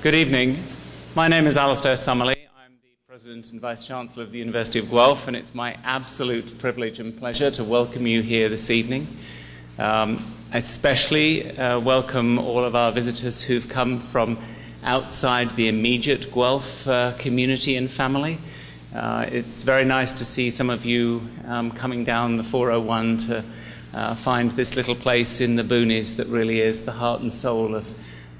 Good evening. My name is Alastair Summerlee. I'm the President and Vice Chancellor of the University of Guelph, and it's my absolute privilege and pleasure to welcome you here this evening. Um, especially uh, welcome all of our visitors who've come from outside the immediate Guelph uh, community and family. Uh, it's very nice to see some of you um, coming down the 401 to uh, find this little place in the boonies that really is the heart and soul of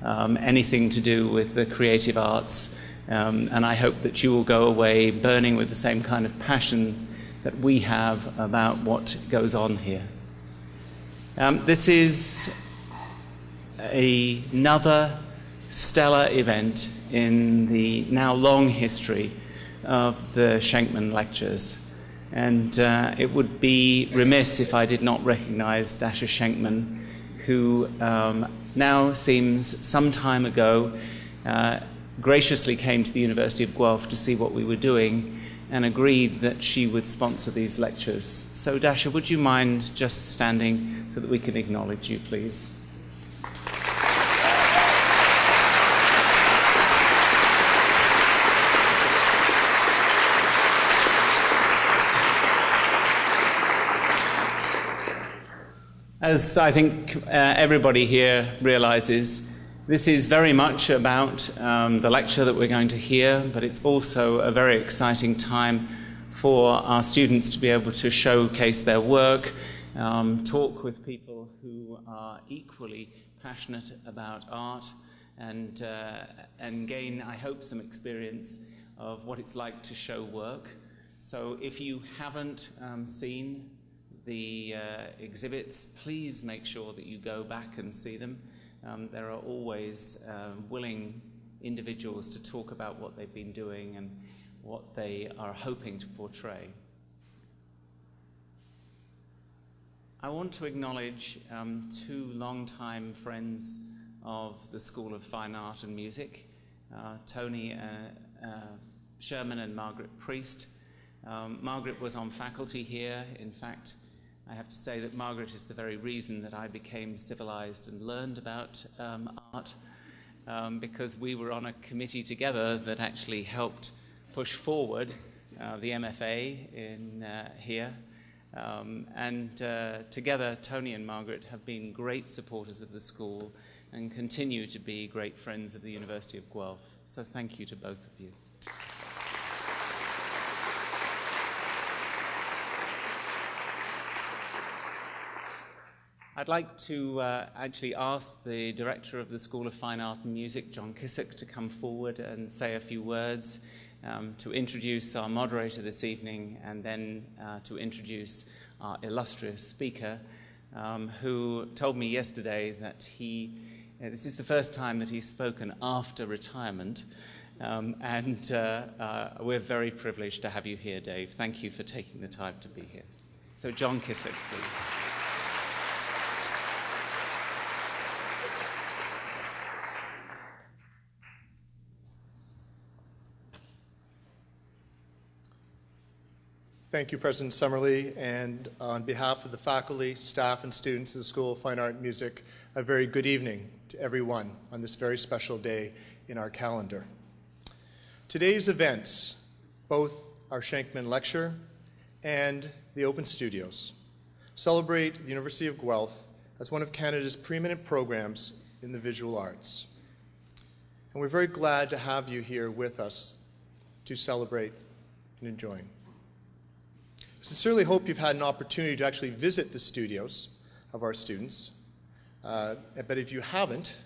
um, anything to do with the creative arts. Um, and I hope that you will go away burning with the same kind of passion that we have about what goes on here. Um, this is a, another stellar event in the now long history of the Shenkman Lectures. And uh, it would be remiss if I did not recognize Dasha Shenkman, who um, now seems some time ago uh, graciously came to the University of Guelph to see what we were doing and agreed that she would sponsor these lectures. So, Dasha, would you mind just standing so that we can acknowledge you, please? As I think uh, everybody here realizes, this is very much about um, the lecture that we're going to hear, but it's also a very exciting time for our students to be able to showcase their work, um, talk with people who are equally passionate about art, and, uh, and gain, I hope, some experience of what it's like to show work. So if you haven't um, seen the uh, exhibits, please make sure that you go back and see them. Um, there are always uh, willing individuals to talk about what they've been doing and what they are hoping to portray. I want to acknowledge um, two longtime friends of the School of Fine Art and Music, uh, Tony uh, uh, Sherman and Margaret Priest. Um, Margaret was on faculty here. In fact, I have to say that Margaret is the very reason that I became civilized and learned about um, art, um, because we were on a committee together that actually helped push forward uh, the MFA in uh, here. Um, and uh, together, Tony and Margaret have been great supporters of the school and continue to be great friends of the University of Guelph. So thank you to both of you. I'd like to uh, actually ask the director of the School of Fine Art and Music, John Kissick, to come forward and say a few words um, to introduce our moderator this evening and then uh, to introduce our illustrious speaker, um, who told me yesterday that he, uh, this is the first time that he's spoken after retirement. Um, and uh, uh, we're very privileged to have you here, Dave. Thank you for taking the time to be here. So, John Kissick, please. Thank you, President Summerlee, and on behalf of the faculty, staff, and students of the School of Fine Art and Music, a very good evening to everyone on this very special day in our calendar. Today's events, both our Shenkman Lecture and the Open Studios, celebrate the University of Guelph as one of Canada's preeminent programs in the visual arts. And we're very glad to have you here with us to celebrate and enjoy. I sincerely hope you've had an opportunity to actually visit the studios of our students. Uh, but if you haven't,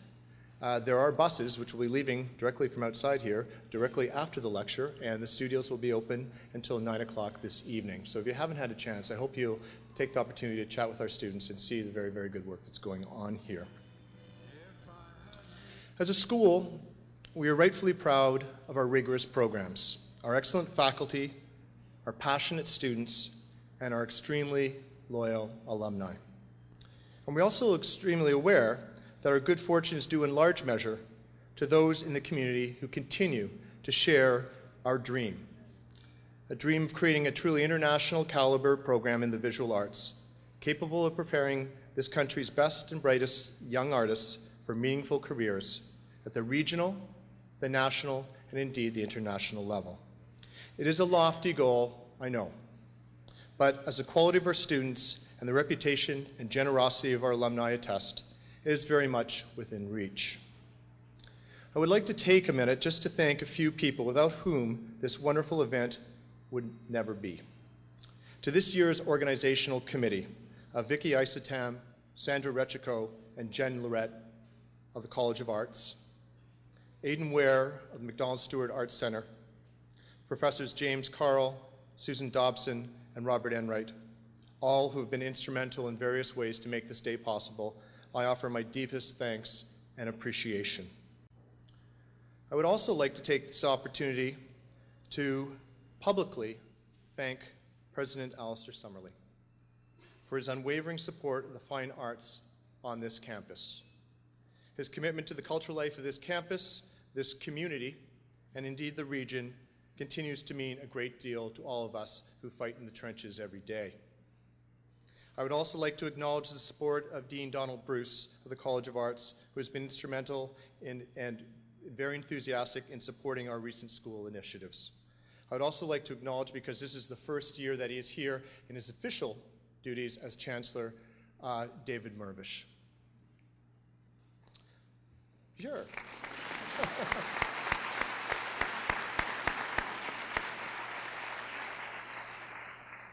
uh, there are buses which will be leaving directly from outside here, directly after the lecture, and the studios will be open until 9 o'clock this evening. So if you haven't had a chance, I hope you'll take the opportunity to chat with our students and see the very, very good work that's going on here. As a school, we are rightfully proud of our rigorous programs, our excellent faculty, our passionate students, and our extremely loyal alumni. And we're also extremely aware that our good fortune is due in large measure to those in the community who continue to share our dream. A dream of creating a truly international caliber program in the visual arts, capable of preparing this country's best and brightest young artists for meaningful careers at the regional, the national, and indeed the international level. It is a lofty goal, I know, but as the quality of our students and the reputation and generosity of our alumni attest, it is very much within reach. I would like to take a minute just to thank a few people without whom this wonderful event would never be. To this year's organizational committee, of Vicky Isatam, Sandra Rechico, and Jen Lorette of the College of Arts, Aidan Ware of the Macdonald Stewart Arts Center, Professors James Carl, Susan Dobson, and Robert Enright, all who have been instrumental in various ways to make this day possible, I offer my deepest thanks and appreciation. I would also like to take this opportunity to publicly thank President Alastair Summerlee for his unwavering support of the fine arts on this campus. His commitment to the cultural life of this campus, this community, and indeed the region continues to mean a great deal to all of us who fight in the trenches every day. I would also like to acknowledge the support of Dean Donald Bruce of the College of Arts, who has been instrumental in, and very enthusiastic in supporting our recent school initiatives. I would also like to acknowledge, because this is the first year that he is here in his official duties as Chancellor, uh, David Mirvish. Sure.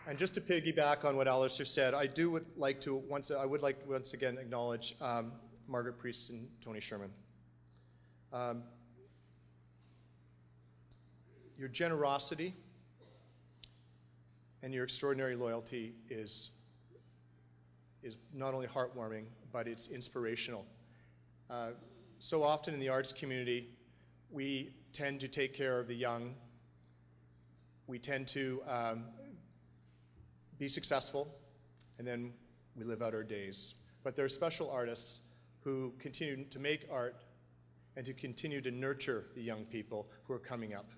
And just to piggyback on what Alastair said, I do would like to once I would like once again acknowledge um, Margaret Priest and Tony Sherman. Um, your generosity and your extraordinary loyalty is is not only heartwarming, but it's inspirational. Uh, so often in the arts community, we tend to take care of the young. We tend to um, be successful, and then we live out our days. But there are special artists who continue to make art and to continue to nurture the young people who are coming up.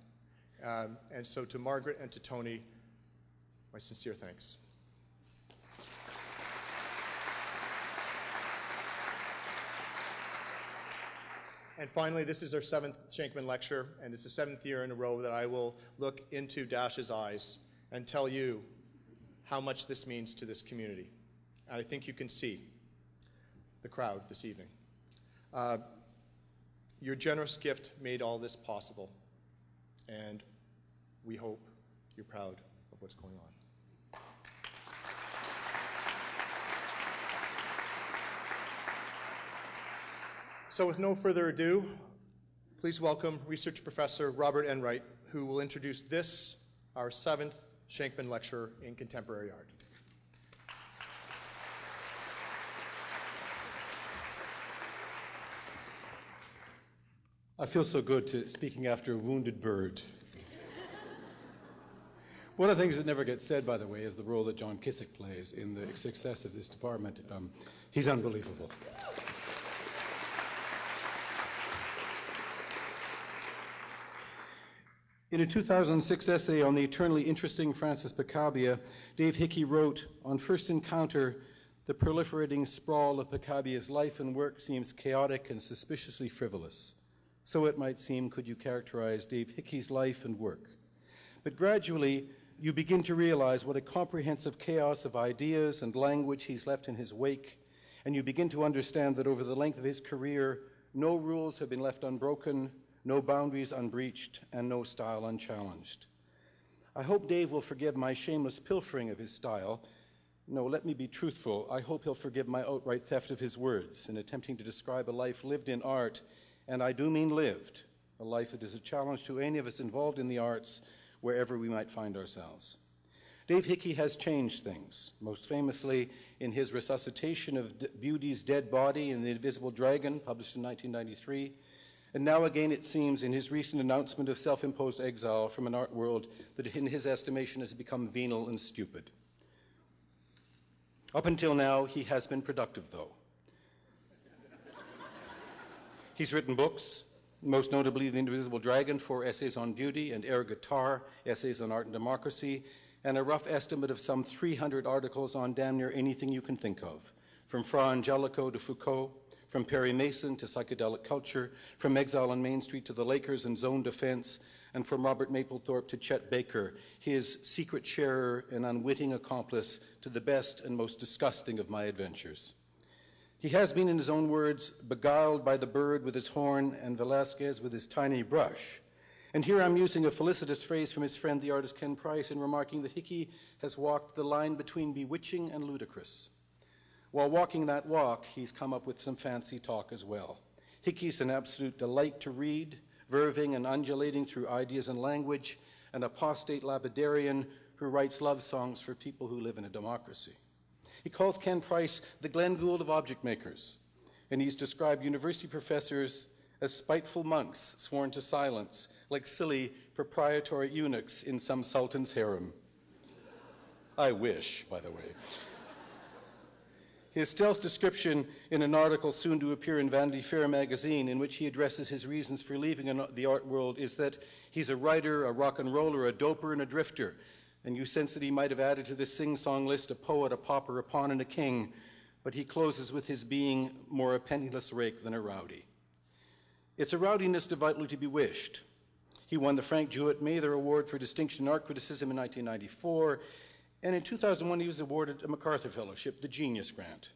Um, and so to Margaret and to Tony, my sincere thanks. And finally, this is our seventh Shenkman lecture, and it's the seventh year in a row that I will look into Dash's eyes and tell you how much this means to this community. And I think you can see the crowd this evening. Uh, your generous gift made all this possible, and we hope you're proud of what's going on. So with no further ado, please welcome research professor Robert Enright, who will introduce this, our seventh Shenkman Lecture in Contemporary Art. I feel so good to speaking after a wounded bird. One of the things that never gets said, by the way, is the role that John Kissick plays in the success of this department. Um, he's unbelievable. In a 2006 essay on the eternally interesting Francis Picabia, Dave Hickey wrote, On first encounter, the proliferating sprawl of Picabia's life and work seems chaotic and suspiciously frivolous. So it might seem, could you characterize Dave Hickey's life and work. But gradually, you begin to realize what a comprehensive chaos of ideas and language he's left in his wake, and you begin to understand that over the length of his career, no rules have been left unbroken, no boundaries unbreached, and no style unchallenged. I hope Dave will forgive my shameless pilfering of his style. No, let me be truthful. I hope he'll forgive my outright theft of his words in attempting to describe a life lived in art, and I do mean lived, a life that is a challenge to any of us involved in the arts, wherever we might find ourselves. Dave Hickey has changed things, most famously in his resuscitation of Beauty's dead body in The Invisible Dragon, published in 1993, and now again, it seems, in his recent announcement of self imposed exile from an art world that, in his estimation, has become venal and stupid. Up until now, he has been productive, though. He's written books, most notably The Invisible Dragon, four essays on beauty, and Air Guitar, essays on art and democracy, and a rough estimate of some 300 articles on damn near anything you can think of, from Fra Angelico to Foucault, from Perry Mason to psychedelic culture, from Exile on Main Street to the Lakers and Zone Defense, and from Robert Mapplethorpe to Chet Baker, his secret sharer and unwitting accomplice to the best and most disgusting of my adventures. He has been, in his own words, beguiled by the bird with his horn and Velasquez with his tiny brush. And here I'm using a felicitous phrase from his friend, the artist Ken Price, in remarking that Hickey has walked the line between bewitching and ludicrous. While walking that walk, he's come up with some fancy talk as well. Hickey's an absolute delight to read, verving and undulating through ideas and language, an apostate lapidarian who writes love songs for people who live in a democracy. He calls Ken Price the Glenn Gould of object makers, and he's described university professors as spiteful monks sworn to silence, like silly proprietary eunuchs in some sultan's harem. I wish, by the way. His stealth description in an article soon to appear in Vanity Fair magazine, in which he addresses his reasons for leaving the art world, is that he's a writer, a rock and roller, a doper, and a drifter. And you sense that he might have added to this sing song list a poet, a pauper, a pawn, and a king, but he closes with his being more a penniless rake than a rowdy. It's a rowdiness devoutly to be wished. He won the Frank Jewett Mather Award for Distinction in Art Criticism in 1994, and in 2001, he was awarded a MacArthur Fellowship, the Genius Grant.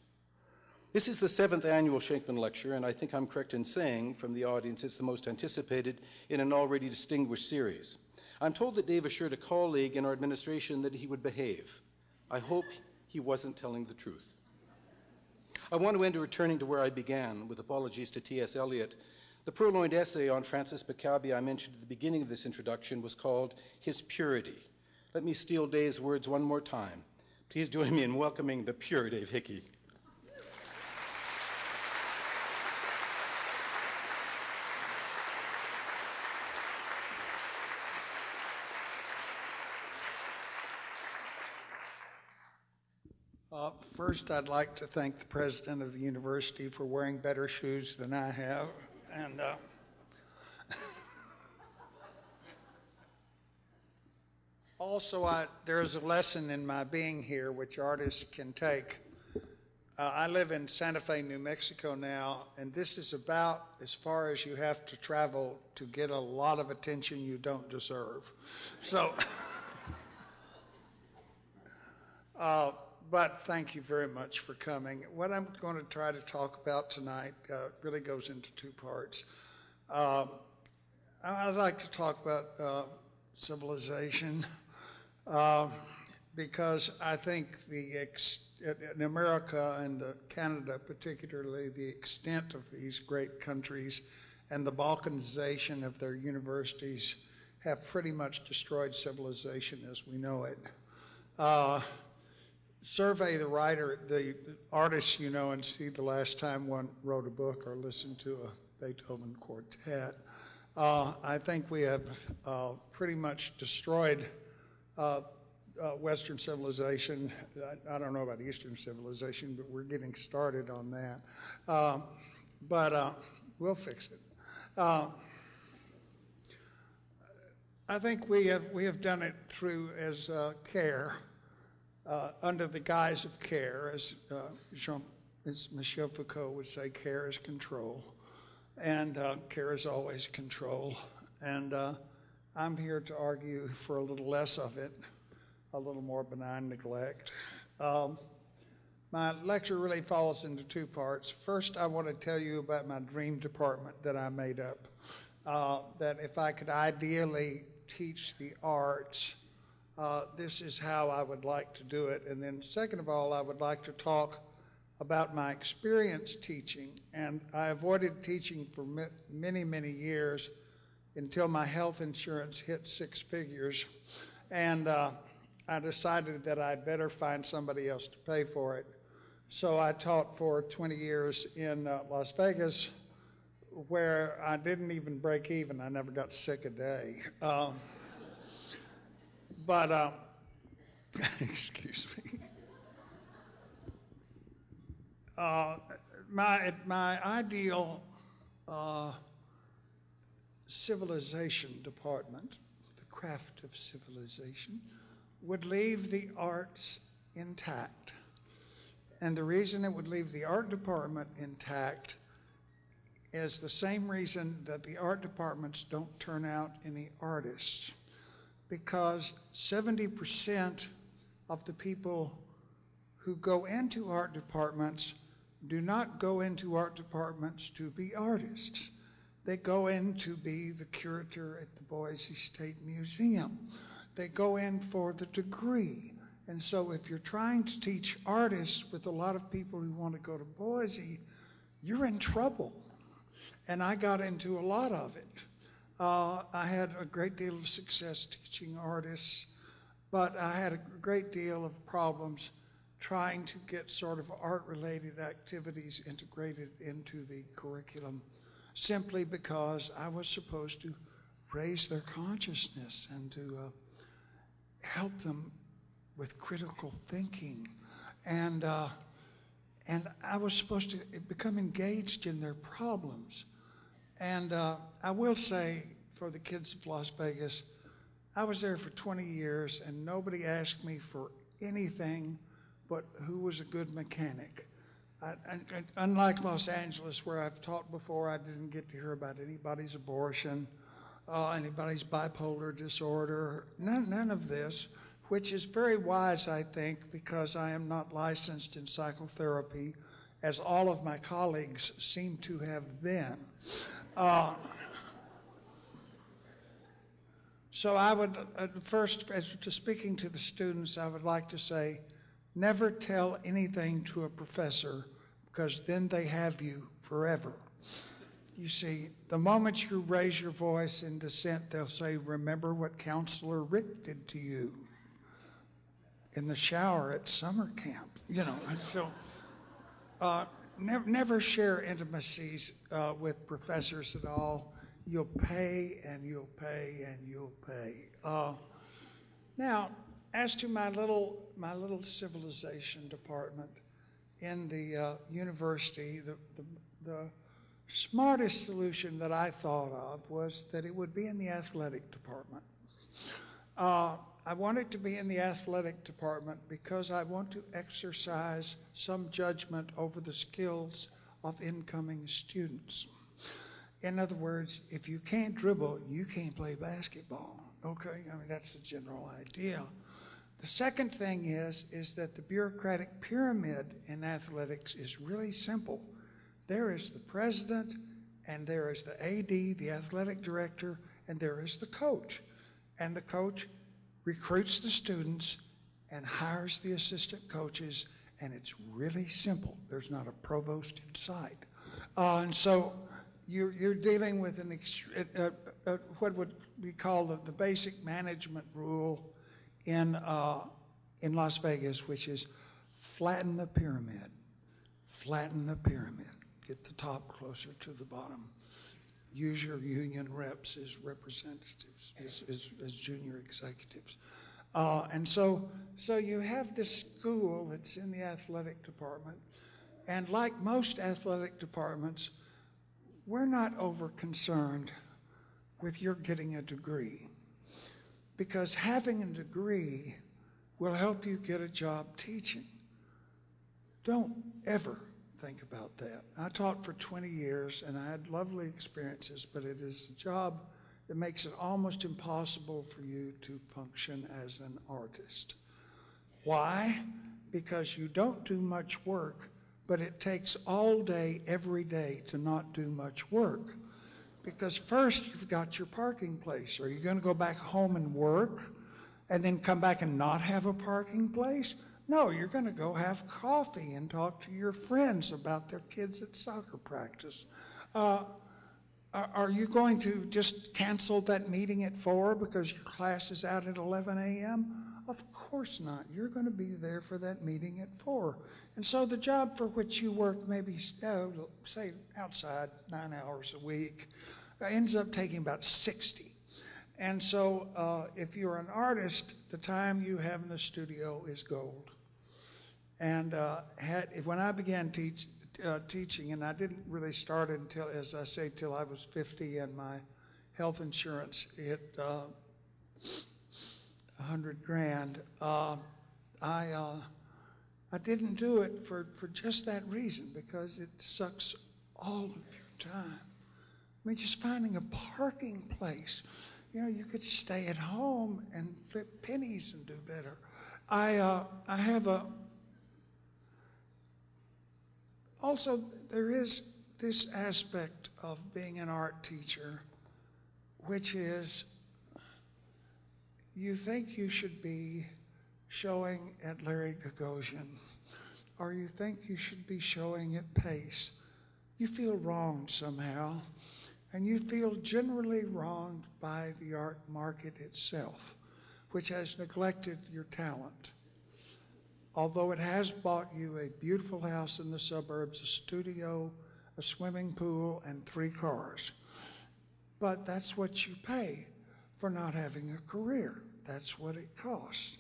This is the seventh annual Shenkman Lecture, and I think I'm correct in saying from the audience it's the most anticipated in an already distinguished series. I'm told that Dave assured a colleague in our administration that he would behave. I hope he wasn't telling the truth. I want to end by returning to where I began, with apologies to T.S. Eliot. The purloined essay on Francis Picabia I mentioned at the beginning of this introduction was called His Purity. Let me steal Dave's words one more time. Please join me in welcoming the pure Dave Hickey. Uh, first, I'd like to thank the president of the university for wearing better shoes than I have. And uh, Also, I, there is a lesson in my being here which artists can take. Uh, I live in Santa Fe, New Mexico now, and this is about as far as you have to travel to get a lot of attention you don't deserve. So, uh, but thank you very much for coming. What I'm going to try to talk about tonight uh, really goes into two parts. Um, I'd like to talk about uh, civilization. Uh, because I think the in America and Canada particularly, the extent of these great countries and the balkanization of their universities have pretty much destroyed civilization as we know it. Uh, survey the writer, the, the artist you know, and see the last time one wrote a book or listened to a Beethoven quartet. Uh, I think we have uh, pretty much destroyed uh, uh, Western civilization. I, I, don't know about Eastern civilization, but we're getting started on that. Um, but uh, we'll fix it. Uh, I think we have we have done it through as uh, care, uh, under the guise of care, as Jean, as Michel Foucault would say, care is control, and care is always control. And I'm here to argue for a little less of it, a little more benign neglect. Um, my lecture really falls into two parts. First, I want to tell you about my dream department that I made up. Uh, that if I could ideally teach the arts, uh, this is how I would like to do it. And then, second of all, I would like to talk about my experience teaching. And I avoided teaching for many, many years until my health insurance hit six figures. And uh, I decided that I'd better find somebody else to pay for it. So I taught for 20 years in uh, Las Vegas, where I didn't even break even. I never got sick a day. Um, but, uh, excuse me. Uh, my, my ideal uh, civilization department, the craft of civilization, would leave the arts intact. And the reason it would leave the art department intact is the same reason that the art departments don't turn out any artists. Because 70% of the people who go into art departments do not go into art departments to be artists. They go in to be the curator at the Boise State Museum. They go in for the degree. And so if you're trying to teach artists with a lot of people who want to go to Boise, you're in trouble. And I got into a lot of it. Uh, I had a great deal of success teaching artists, but I had a great deal of problems trying to get sort of art-related activities integrated into the curriculum simply because I was supposed to raise their consciousness and to uh, help them with critical thinking. And, uh, and I was supposed to become engaged in their problems. And uh, I will say, for the kids of Las Vegas, I was there for 20 years and nobody asked me for anything but who was a good mechanic. I, I, unlike Los Angeles, where I've taught before, I didn't get to hear about anybody's abortion, uh, anybody's bipolar disorder, none, none of this, which is very wise, I think, because I am not licensed in psychotherapy, as all of my colleagues seem to have been. Uh, so I would, uh, first, as to speaking to the students, I would like to say, never tell anything to a professor because then they have you forever. You see, the moment you raise your voice in dissent, they'll say, remember what Counselor Rick did to you in the shower at summer camp, you know, and so uh, never, never share intimacies uh, with professors at all. You'll pay and you'll pay and you'll pay. Uh, now, as to my little my little civilization department in the uh, university, the, the, the smartest solution that I thought of was that it would be in the athletic department. Uh, I want it to be in the athletic department because I want to exercise some judgment over the skills of incoming students. In other words, if you can't dribble, you can't play basketball. Okay, I mean, that's the general idea. The second thing is, is that the bureaucratic pyramid in athletics is really simple. There is the president, and there is the AD, the athletic director, and there is the coach. And the coach recruits the students and hires the assistant coaches, and it's really simple. There's not a provost in sight. Uh, and so you're, you're dealing with an uh, uh, what would be called the, the basic management rule in, uh, in Las Vegas, which is flatten the pyramid, flatten the pyramid, get the top closer to the bottom. Use your union reps as representatives, as, as, as junior executives. Uh, and so, so you have this school that's in the athletic department, and like most athletic departments, we're not over concerned with your getting a degree because having a degree will help you get a job teaching. Don't ever think about that. I taught for 20 years and I had lovely experiences, but it is a job that makes it almost impossible for you to function as an artist. Why? Because you don't do much work, but it takes all day, every day to not do much work. Because first you've got your parking place. Are you going to go back home and work and then come back and not have a parking place? No, you're going to go have coffee and talk to your friends about their kids at soccer practice. Uh, are you going to just cancel that meeting at 4 because your class is out at 11 a.m.? Of course not. You're going to be there for that meeting at 4. And so the job for which you work maybe, uh, say, outside nine hours a week, ends up taking about 60. And so uh, if you're an artist, the time you have in the studio is gold. And uh, had, when I began teach, uh, teaching, and I didn't really start until, as I say, till I was 50 and my health insurance hit uh, 100 grand, uh, I, uh, I didn't do it for, for just that reason, because it sucks all of your time. I mean, just finding a parking place. You know, you could stay at home and flip pennies and do better. I, uh, I have a, also, there is this aspect of being an art teacher, which is you think you should be showing at Larry Gagosian, or you think you should be showing at Pace. You feel wronged somehow, and you feel generally wronged by the art market itself, which has neglected your talent. Although it has bought you a beautiful house in the suburbs, a studio, a swimming pool, and three cars. But that's what you pay for not having a career. That's what it costs.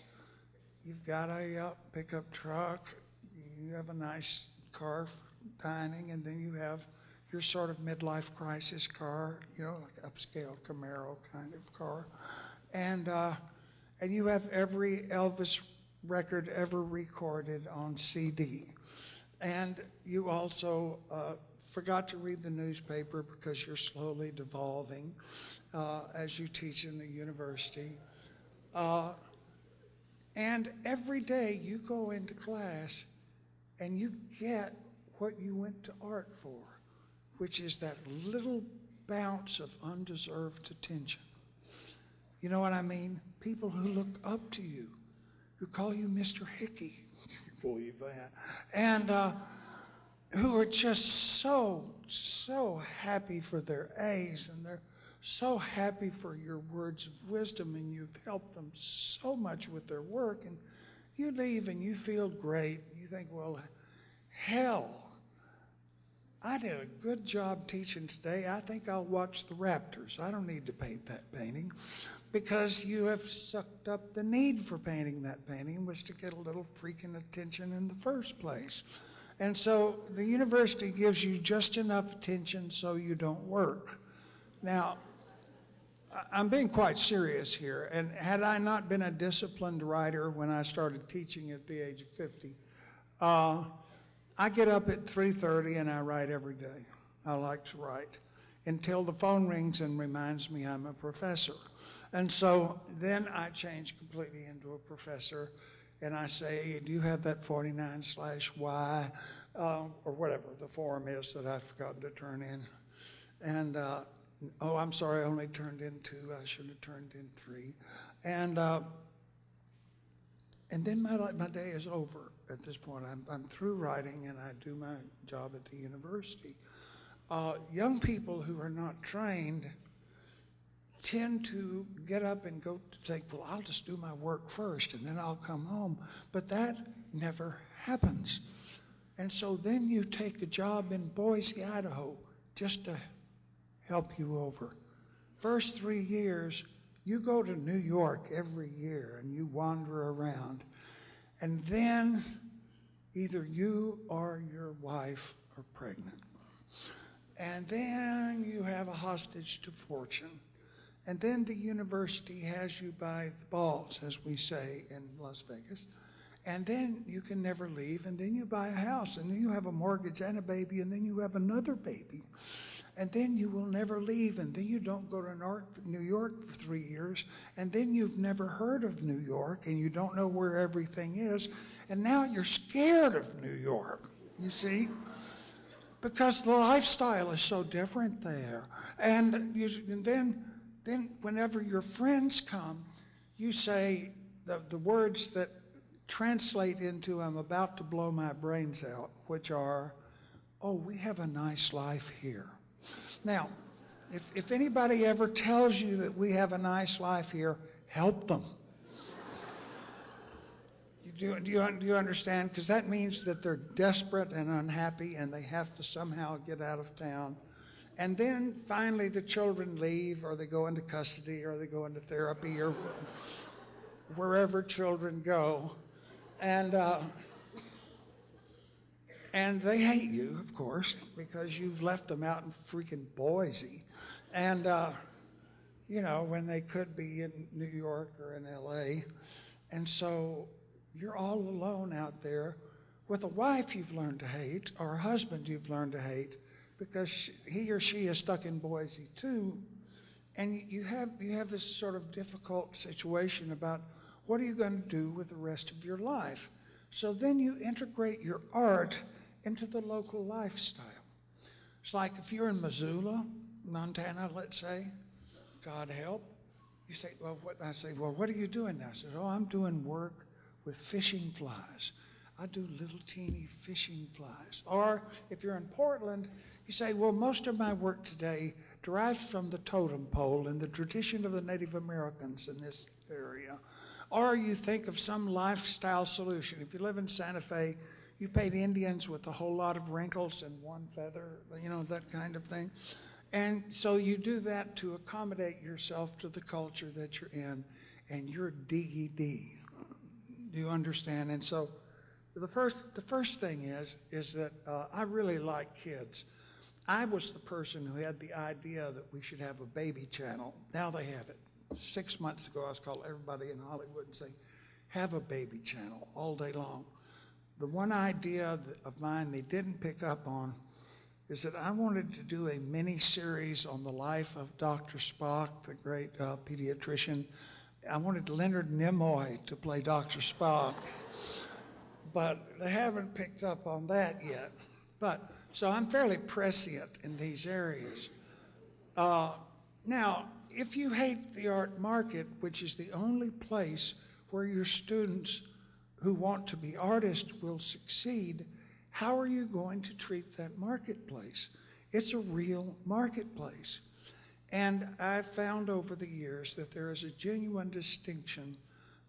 You've got a uh, pickup truck, you have a nice car dining, and then you have your sort of midlife crisis car, you know, like upscale Camaro kind of car. And, uh, and you have every Elvis record ever recorded on CD. And you also uh, forgot to read the newspaper because you're slowly devolving uh, as you teach in the university. Uh, and every day you go into class and you get what you went to art for, which is that little bounce of undeserved attention. You know what I mean? People who look up to you, who call you Mr. Hickey. You believe that. And uh, who are just so, so happy for their A's and they're so happy for your words of wisdom and you've helped them so much with their work. And you leave and you feel great. You think, well, hell, I did a good job teaching today. I think I'll watch the Raptors. I don't need to paint that painting because you have sucked up the need for painting that painting was to get a little freaking attention in the first place. And so the university gives you just enough attention so you don't work. Now, I'm being quite serious here. And had I not been a disciplined writer when I started teaching at the age of 50, uh, I get up at 3:30 and I write every day. I like to write until the phone rings and reminds me I'm a professor. And so then I change completely into a professor and I say, do you have that 49 slash Y uh, or whatever the form is that I've forgotten to turn in? And uh, oh, I'm sorry, I only turned in two. I should have turned in three. And, uh, and then my, my day is over at this point. I'm, I'm through writing and I do my job at the university. Uh, young people who are not trained tend to get up and go to say, well, I'll just do my work first and then I'll come home. But that never happens. And so then you take a job in Boise, Idaho, just to help you over. First three years, you go to New York every year and you wander around. And then either you or your wife are pregnant. And then you have a hostage to fortune. And then the university has you by the balls, as we say in Las Vegas. And then you can never leave. And then you buy a house. And then you have a mortgage and a baby. And then you have another baby and then you will never leave, and then you don't go to New York for three years, and then you've never heard of New York, and you don't know where everything is, and now you're scared of New York, you see? Because the lifestyle is so different there. And, you, and then, then whenever your friends come, you say the, the words that translate into I'm about to blow my brains out, which are, oh, we have a nice life here. Now, if, if anybody ever tells you that we have a nice life here, help them. do, do, you, do you understand? Because that means that they're desperate and unhappy and they have to somehow get out of town. And then finally the children leave or they go into custody or they go into therapy or wherever children go. And uh, and they hate you, of course, because you've left them out in freaking Boise. And, uh, you know, when they could be in New York or in LA. And so you're all alone out there With a wife you've learned to hate, or a husband you've learned to hate, because she, he or she is stuck in Boise too, and you- you have you have this sort of difficult situation about what are you going to do with the rest of your life. So then you integrate your art into the local lifestyle. It's like if you're in Missoula, Montana, let's say, God help, you say, well, what? I say, well, what are you doing now? I said, oh, I'm doing work with fishing flies. I do little teeny fishing flies. Or if you're in Portland, you say, well, most of my work today derives from the totem pole and the tradition of the Native Americans in this area. Or you think of some lifestyle solution. If you live in Santa Fe, you paint Indians with a whole lot of wrinkles and one feather, you know, that kind of thing. And so you do that to accommodate yourself to the culture that you're in, and you're DED. Do you understand? And so the first, the first thing is, is that uh, I really like kids. I was the person who had the idea that we should have a baby channel. Now they have it. Six months ago, I was calling everybody in Hollywood and saying, have a baby channel all day long. The one idea of mine they didn't pick up on is that I wanted to do a mini series on the life of Dr. Spock, the great uh, pediatrician. I wanted Leonard Nimoy to play Dr. Spock, but they haven't picked up on that yet. But so I'm fairly prescient in these areas. Uh, now, if you hate the art market, which is the only place where your students who want to be artists will succeed, how are you going to treat that marketplace? It's a real marketplace. And I've found over the years that there is a genuine distinction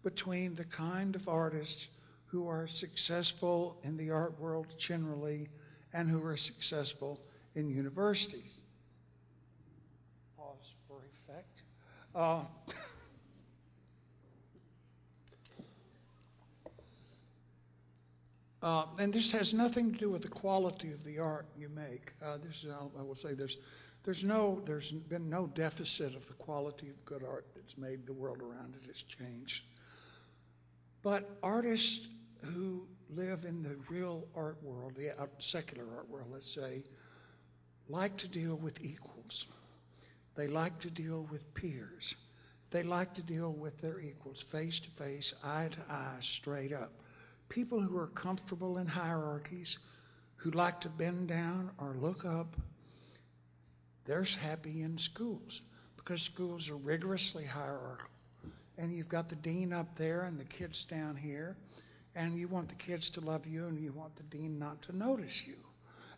between the kind of artists who are successful in the art world generally and who are successful in universities. Pause for effect. Uh, Uh, and this has nothing to do with the quality of the art you make. Uh, this is, I will say, there's, there's no, there's been no deficit of the quality of good art that's made. The world around it has changed. But artists who live in the real art world, the secular art world, let's say, like to deal with equals. They like to deal with peers. They like to deal with their equals, face to face, eye to eye, straight up. People who are comfortable in hierarchies, who like to bend down or look up, they're happy in schools because schools are rigorously hierarchical. And you've got the dean up there and the kids down here, and you want the kids to love you and you want the dean not to notice you.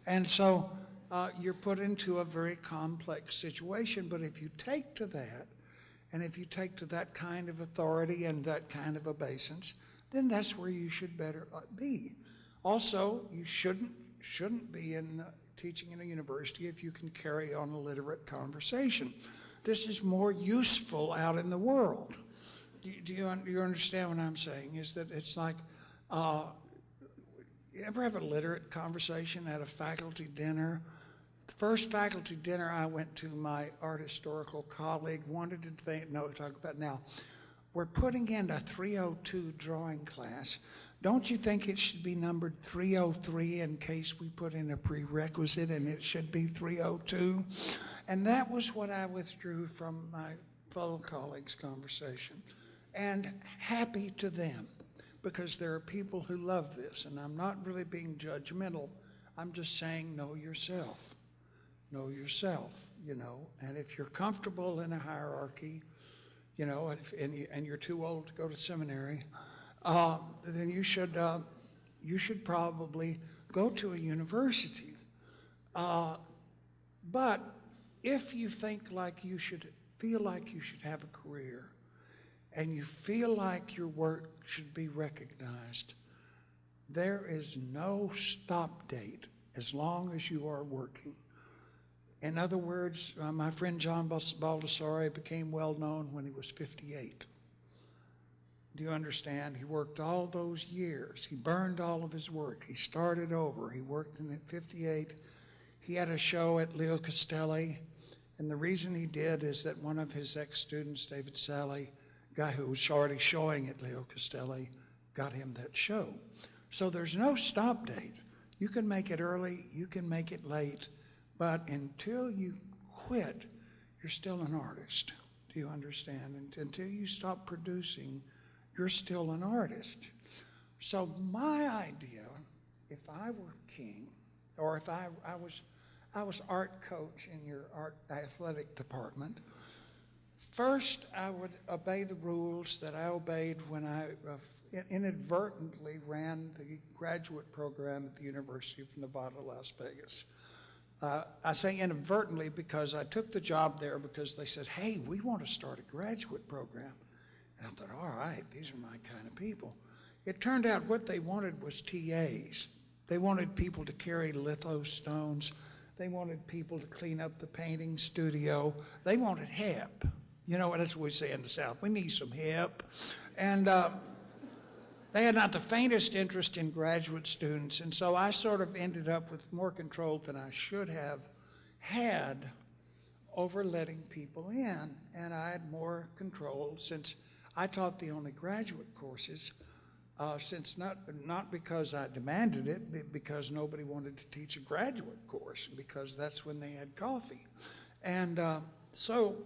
And so uh, you're put into a very complex situation. But if you take to that, and if you take to that kind of authority and that kind of obeisance, then that's where you should better uh, be. Also, you shouldn't shouldn't be in teaching in a university if you can carry on a literate conversation. This is more useful out in the world. Do, you- do you do you understand what I'm saying? Is that it's like. Uh, you ever have a literate conversation at a faculty dinner? The first faculty dinner I went to, my art historical colleague wanted to think, no, talk about now. We're putting in a 302 drawing class. Don't you think it should be numbered 303 in case we put in a prerequisite and it should be 302? And that was what I withdrew from my fellow colleagues' conversation. And happy to them because there are people who love this. And I'm not really being judgmental. I'm just saying, know yourself. Know yourself, you know. And if you're comfortable in a hierarchy, you know, and, and you're too old to go to seminary, uh, then you should, uh, you should probably go to a university. Uh, but if you think like you should, feel like you should have a career, and you feel like your work should be recognized, there is no stop date as long as you are working. In other words, uh, my friend John Baldessari became well known when he was 58. Do you understand? He worked all those years. He burned all of his work. He started over. He worked in at 58. He had a show at Leo Castelli, and the reason he did is that one of his ex-students, David Salle, guy who was already showing at Leo Castelli, got him that show. So there's no stop date. You can make it early, you can make it late, but until you quit, you're still an artist. Do you understand? And until you stop producing, you're still an artist. So my idea, if I were king, or if I, I was I was art coach in your art athletic department. First, I would obey the rules that I obeyed when I uh, inadvertently ran the graduate program at the University of Nevada, Las Vegas. Uh, I say inadvertently because I took the job there because they said, hey, we want to start a graduate program. And I thought, all right, these are my kind of people. It turned out what they wanted was TAs. They wanted people to carry litho stones. They wanted people to clean up the painting studio. They wanted help. You know, that's what we say in the South. We need some help. And uh, they had not the faintest interest in graduate students. And so I sort of ended up with more control than I should have had over letting people in. And I had more control since I taught the only graduate courses. Uh, since not not because I demanded it, but because nobody wanted to teach a graduate course, because that's when they had coffee, and uh, so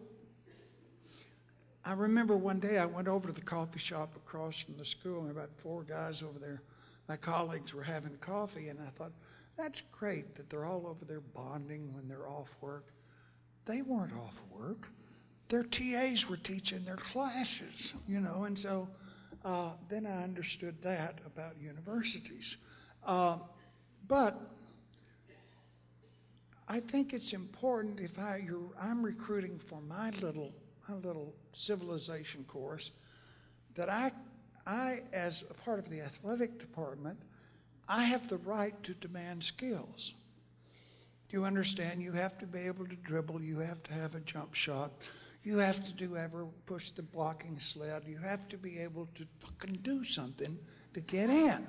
I remember one day I went over to the coffee shop across from the school, and about four guys over there, my colleagues, were having coffee, and I thought, that's great that they're all over there bonding when they're off work. They weren't off work. Their TAs were teaching their classes, you know, and so uh, then I understood that about universities. Uh, but I think it's important if I, I'm recruiting for my little a little civilization course that I, I, as a part of the athletic department, I have the right to demand skills. Do you understand? You have to be able to dribble. You have to have a jump shot. You have to do ever push the blocking sled. You have to be able to fucking do something to get in.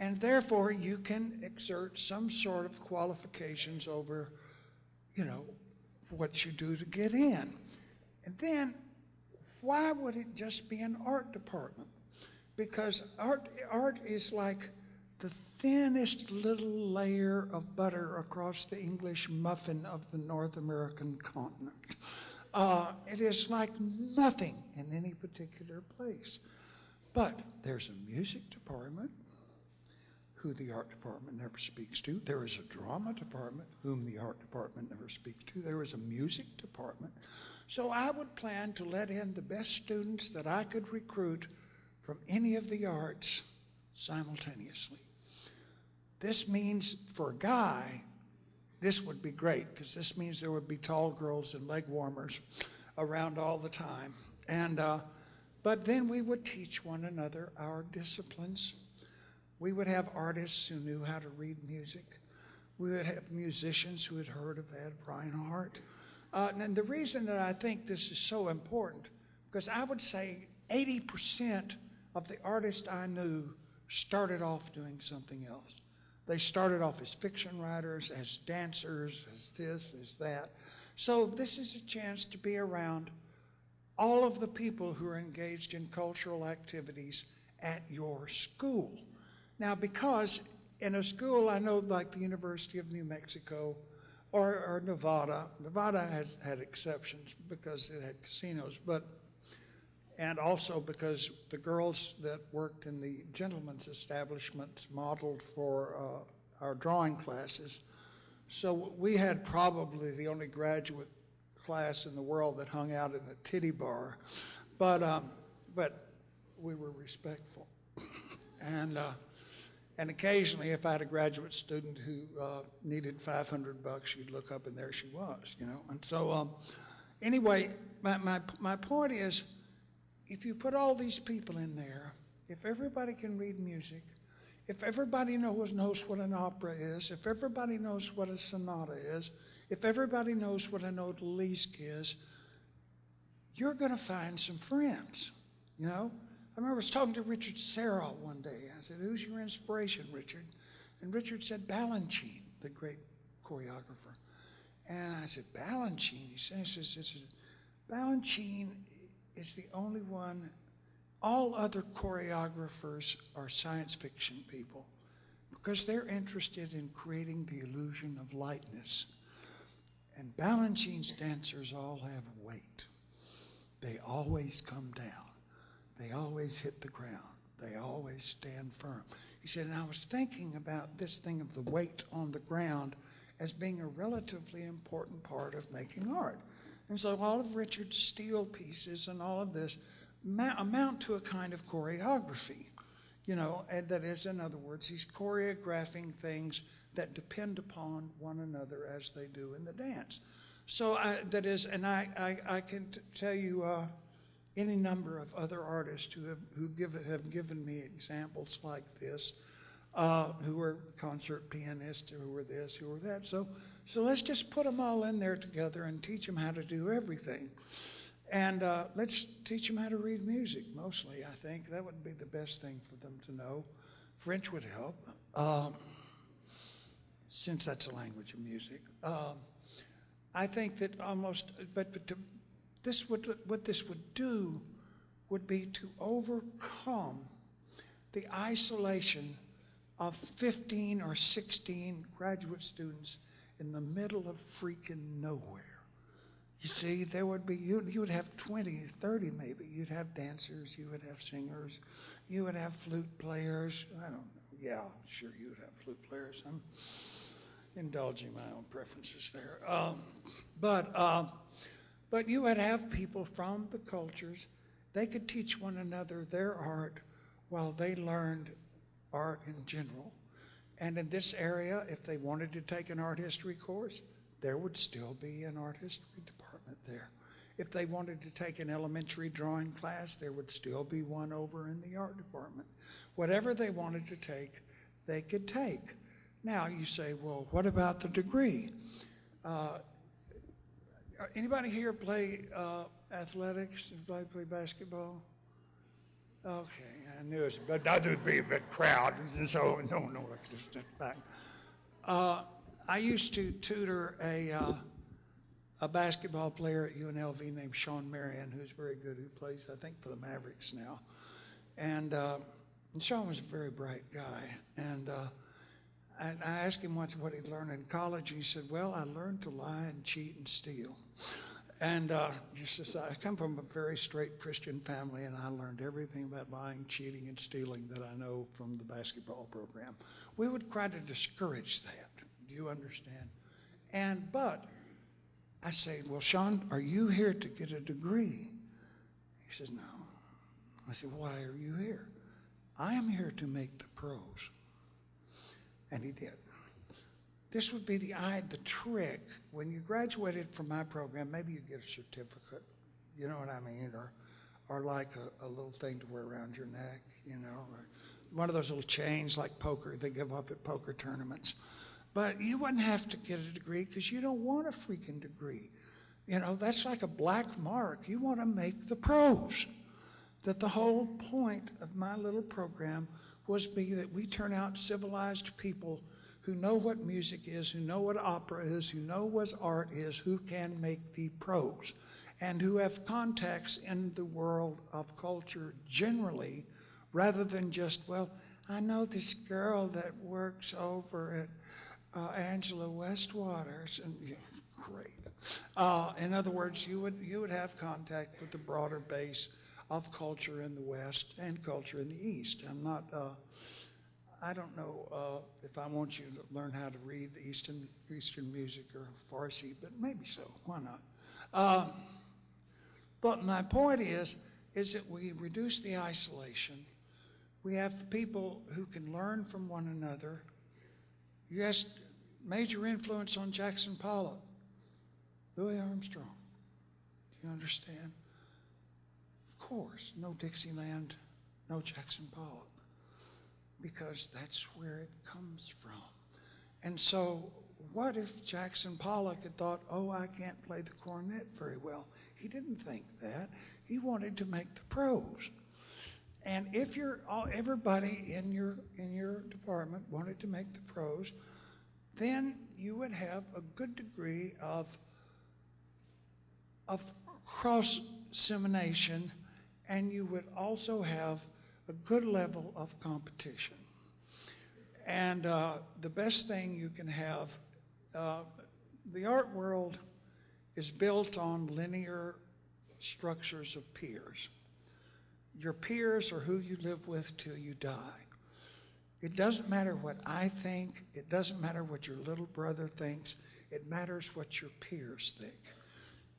And therefore, you can exert some sort of qualifications over, you know, what you do to get in. And then, why would it just be an art department? Because art, art is like the thinnest little layer of butter across the English muffin of the North American continent. Uh, it is like nothing in any particular place. But there's a music department, who the art department never speaks to. There is a drama department, whom the art department never speaks to. There is a music department. So I would plan to let in the best students that I could recruit from any of the arts simultaneously. This means for a guy, this would be great because this means there would be tall girls and leg warmers around all the time. And uh, but then we would teach one another our disciplines. We would have artists who knew how to read music. We would have musicians who had heard of Ad Reinhardt. Uh, and the reason that I think this is so important, because I would say 80% of the artists I knew started off doing something else. They started off as fiction writers, as dancers, as this, as that. So this is a chance to be around all of the people who are engaged in cultural activities at your school. Now, because in a school, I know like the University of New Mexico, or, or Nevada. Nevada has had exceptions because it had casinos, but and also because the girls that worked in the gentlemen's establishments modeled for uh, our drawing classes. So we had probably the only graduate class in the world that hung out in a titty bar, but um, but we were respectful, and. Uh, and occasionally, if I had a graduate student who uh, needed 500 bucks, you'd look up and there she was, you know. And so, um, anyway, my, my, my point is if you put all these people in there, if everybody can read music, if everybody knows, knows what an opera is, if everybody knows what a sonata is, if everybody knows what an odalisque is, you're going to find some friends, you know. I remember I was talking to Richard Serra one day. I said, Who's your inspiration, Richard? And Richard said, Balanchine, the great choreographer. And I said, Balanchine? He says, says, says Balanchine is the only one All other choreographers are science fiction people because they're interested in creating the illusion of lightness. And Balanchine's dancers all have weight. They always come down. They always hit the ground. They always stand firm. He said, and I was thinking about this thing of the weight on the ground as being a relatively important part of making art. And so all of Richard's steel pieces and all of this amount to a kind of choreography. You know, and that is, in other words, he's choreographing things that depend upon one another as they do in the dance. So I, that is, and I, I, I can tell you uh, any number of other artists who have who give, have given me examples like this, uh, who are concert pianists, who are this, who are that. So, so let's just put them all in there together and teach them how to do everything. And uh, let's teach them how to read music, mostly, I think. That would be the best thing for them to know. French would help, um, since that's a language of music. Um, I think that almost, but, but to, this would, what this would do would be to overcome the isolation of 15 or 16 graduate students in the middle of freaking nowhere. You see, there would be, you, you would have 20, 30 maybe. You'd have dancers, you would have singers, you would have flute players. I don't know. Yeah, sure, you would have flute players. I'm indulging my own preferences there. Um, but, uh, but you would have people from the cultures. They could teach one another their art while they learned art in general. And in this area, if they wanted to take an art history course, there would still be an art history department there. If they wanted to take an elementary drawing class, there would still be one over in the art department. Whatever they wanted to take, they could take. Now you say, well, what about the degree? Uh, anybody here play uh, athletics? Anybody play basketball? Okay, I knew it, but that would be a big crowd, and so no, no, I back. Uh, I used to tutor a uh, a basketball player at UNLV named Shawn Marion, who's very good, who plays, I think, for the Mavericks now. And, uh, and Shawn was a very bright guy. And uh, I, I asked him once what he'd learned in college. He said, Well, I learned to lie and cheat and steal. And uh, just as I come from a very straight Christian family, and I learned everything about lying, cheating, and stealing that I know from the basketball program. We would try to discourage that. Do you understand? And but I say, Well, Shawn, are you here to get a degree? He says, No. I said, Why are you here? I am here to make the pros. And he did. This would be the eye, the trick. When you graduated from my program, maybe you get a certificate, you know what I mean, or, or like a, a little thing to wear around your neck, you know, one of those little chains like poker they give up at poker tournaments. But you wouldn't have to get a degree because you don't want a freaking degree. You know, that's like a black mark. You want to make the pros. That the whole point of my little program was be that we turn out civilized people who know what music is, who know what opera is, who know what art is, who can make the pros, and who have contacts in the world of culture generally, rather than just, well, I know this girl that works over at uh, Angela Westwaters, and yeah, great. Uh, in other words, you would you would have contact with the broader base of culture in the West and culture in the East. I'm not. Uh, I don't know uh, if I want you to learn how to read Eastern Eastern music or Farsi, but maybe so. Why not? Um, but my point is, is that we reduce the isolation. We have people who can learn from one another. Yes, major influence on Jackson Pollock, Louis Armstrong. Do you understand? Of course, no Dixieland, no Jackson Pollock, because that's where it comes from. And so, what if Jackson Pollock had thought, oh, I can't play the cornet very well? He didn't think that. He wanted to make the pros. And if you're all, everybody in your in your department wanted to make the pros, then you would have a good degree of of cross dissemination and you would also have a good level of competition. And uh, the best thing you can have, uh, the art world is built on linear structures of peers. Your peers are who you live with till you die. It doesn't matter what I think, it doesn't matter what your little brother thinks, it matters what your peers think.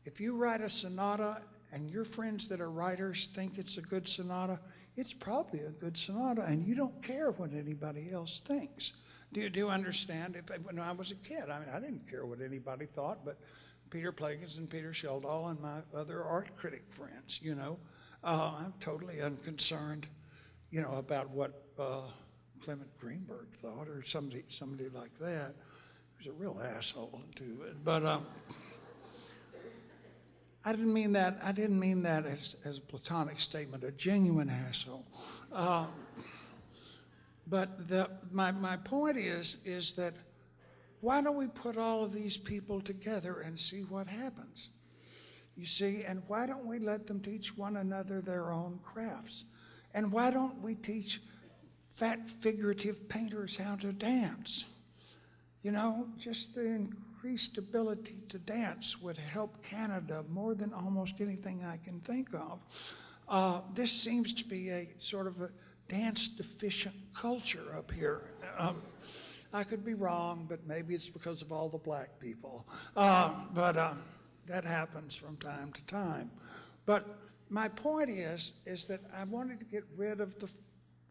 If you write a sonata and your friends that are writers think it's a good sonata, it's probably a good sonata, and you don't care what anybody else thinks. Do you, do you understand? If, when I was a kid, I mean, I didn't care what anybody thought, but Peter Plagens and Peter Schjeldahl and my other art critic friends, you know, uh, I'm totally unconcerned, you know, about what uh, Clement Greenberg thought or somebody somebody like that. He was a real asshole too, but. Um, I didn't mean that. I didn't mean that as, as a platonic statement, a genuine asshole. Uh, but the, my, my point is, is that why don't we put all of these people together and see what happens? You see, and why don't we let them teach one another their own crafts? And why don't we teach fat figurative painters how to dance? You know, just the increased ability to dance would help Canada more than almost anything I can think of. Uh, this seems to be a sort of a dance deficient culture up here. Um, I could be wrong, but maybe it's because of all the black people. Uh, but uh, that happens from time to time. But my point is, is that I wanted to get rid of the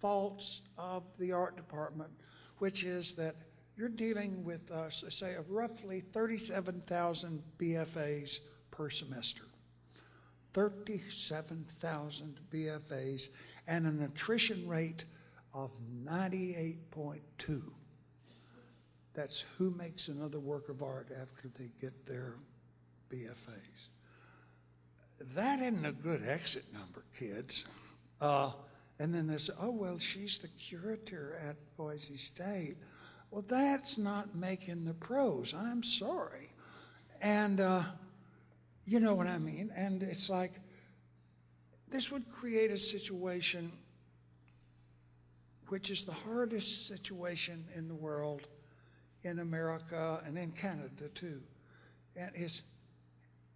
faults of the art department, which is that you're dealing with, uh, say, roughly 37,000 BFAs per semester. 37,000 BFAs and an attrition rate of 98.2. That's who makes another work of art after they get their BFAs. That isn't a good exit number, kids. Uh, and then there's, oh, well, she's the curator at Boise State. Well, that's not making the pros. I'm sorry. And uh, you know what I mean? And it's like, this would create a situation which is the hardest situation in the world, in America and in Canada too. And is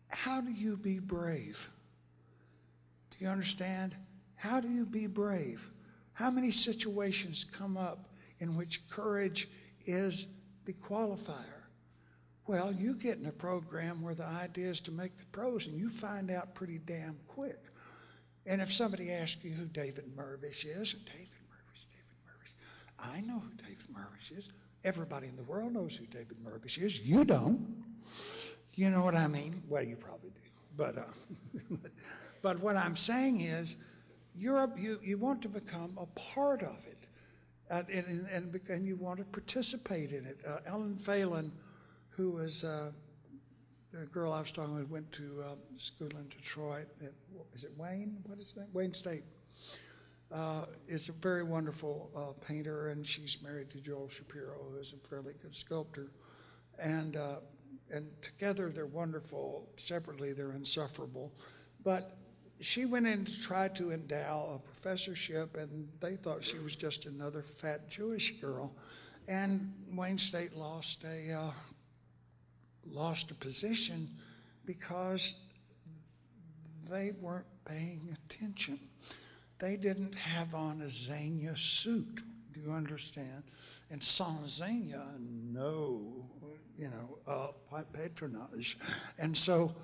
how do you be brave? Do you understand? How do you be brave? How many situations come up in which courage is the qualifier. Well, you get in a program where the idea is to make the pros, and you find out pretty damn quick. And if somebody asks you who David Mirvish is, David Mirvish, David Mirvish, I know who David Mirvish is. Everybody in the world knows who David Mirvish is. You don't. You know what I mean? Well, you probably do. But, uh, but what I'm saying is, you're, you, you want to become a part of it uh, and, and, and, you want to participate in it. Uh, Ellen Phelan, who was uh, the girl I was talking with, went to um, school in Detroit. At, is it Wayne? What is that? Wayne State. Uh, is a very wonderful uh, painter, and she's married to Joel Shapiro, who is a fairly good sculptor. And and together they're wonderful. Separately, they're insufferable. But she went in to try to endow a professorship, and they thought she was just another fat Jewish girl. And Wayne State lost a uh, lost a position because they weren't paying attention. They didn't have on a Zegna suit. Do you understand? And sans Zegna, no, you know, uh, patronage. And so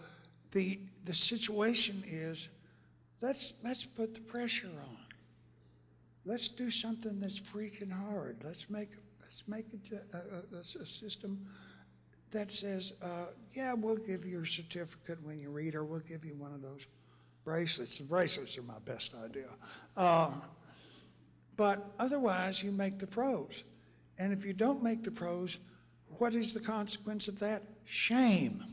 the the situation is Let's, let's put the pressure on. Let's do something that's freaking hard. Let's make, let's make a, a, a system that says, uh, yeah, we'll give you a certificate when you read, or we'll give you one of those bracelets. The bracelets are my best idea. Um, but otherwise, you make the pros. And if you don't make the pros, what is the consequence of that? Shame.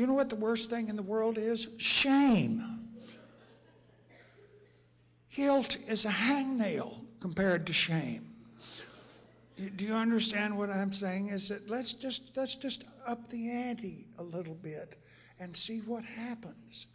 You know what the worst thing in the world is? Shame. Guilt is a hangnail compared to shame. Do you understand what I'm saying? Is that let's just let's just up the ante a little bit and see what happens.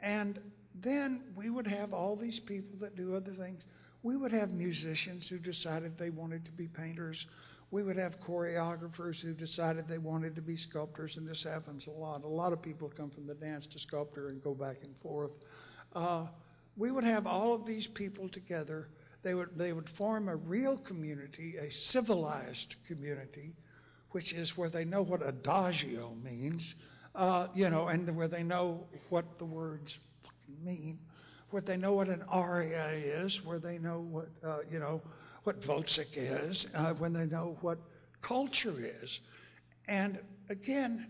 And then we would have all these people that do other things. We would have musicians who decided they wanted to be painters. We would have choreographers who decided they wanted to be sculptors, and this happens a lot. A lot of people come from the dance to sculptor and go back and forth. Uh, we would have all of these people together. They would, they would form a real community, a civilized community, which is where they know what adagio means, uh, you know, and where they know what the words mean, where they know what an aria is, where they know what, uh, you know, what Wozzeck is, uh, when they know what culture is. And again,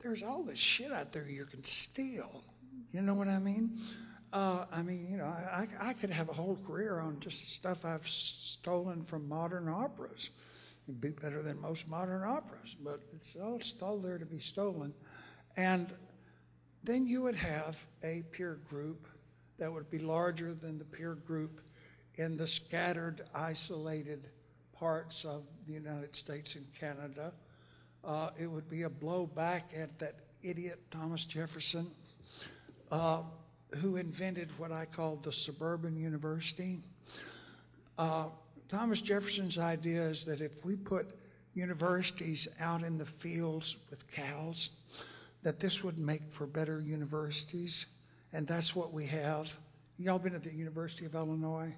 there's all this shit out there you can steal. You know what I mean? Uh, I mean, you know, I, I could have a whole career on just stuff I've stolen from modern operas. It'd be better than most modern operas, but it's all, all there to be stolen. And then you would have a peer group that would be larger than the peer group in the scattered, isolated parts of the United States and Canada. Uh, it would be a blow back at that idiot Thomas Jefferson, uh, who invented what I call the suburban university. Uh, Thomas Jefferson's idea is that if we put universities out in the fields with cows, that this would make for better universities, and that's what we have. Y'all been at the University of Illinois?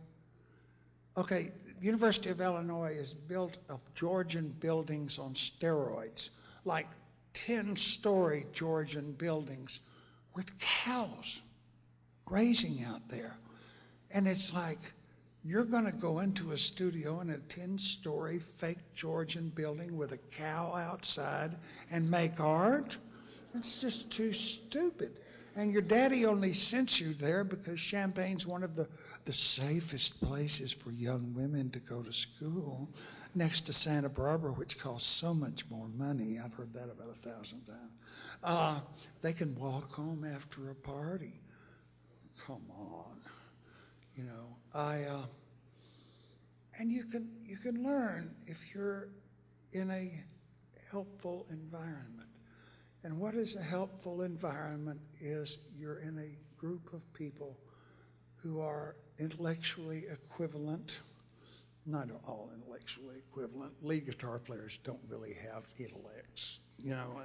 Okay, University of Illinois is built of Georgian buildings on steroids, like 10-story Georgian buildings with cows grazing out there. And it's like, you're going to go into a studio in a 10-story fake Georgian building with a cow outside and make art? It's just too stupid. And your daddy only sent you there because Champaign's one of the, the safest places for young women to go to school, next to Santa Barbara, which costs so much more money. I've heard that about a thousand times. Uh, they can walk home after a party. Come on, you know. I uh, and you can you can learn if you're in a helpful environment. And what is a helpful environment is you're in a group of people who are intellectually equivalent, not all intellectually equivalent. Lead guitar players don't really have intellects, you know.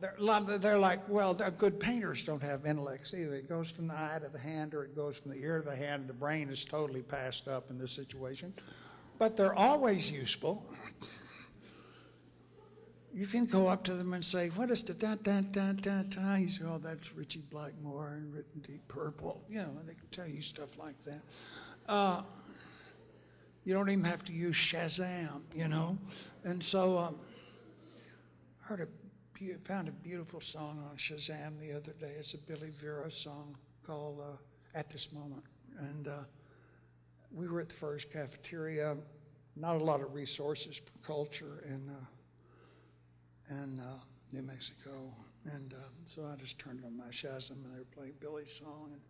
They're, they're like, well, good painters don't have intellects either. It goes from the eye to the hand or it goes from the ear to the hand. The brain is totally passed up in this situation. But they're always useful you can go up to them and say, what is the da da da da da? You say, oh, that's Ritchie Blackmore and written Deep Purple. You know, and they can tell you stuff like that. Uh, you don't even have to use Shazam, you know. And so um, I heard a, found a beautiful song on Shazam the other day. It's a Billy Vera song called uh, At This Moment. And uh, we were at the first cafeteria, not a lot of resources for culture, and uh, and uh, New Mexico. And uh, so I just turned on my Shazam and they were playing Billy's song. And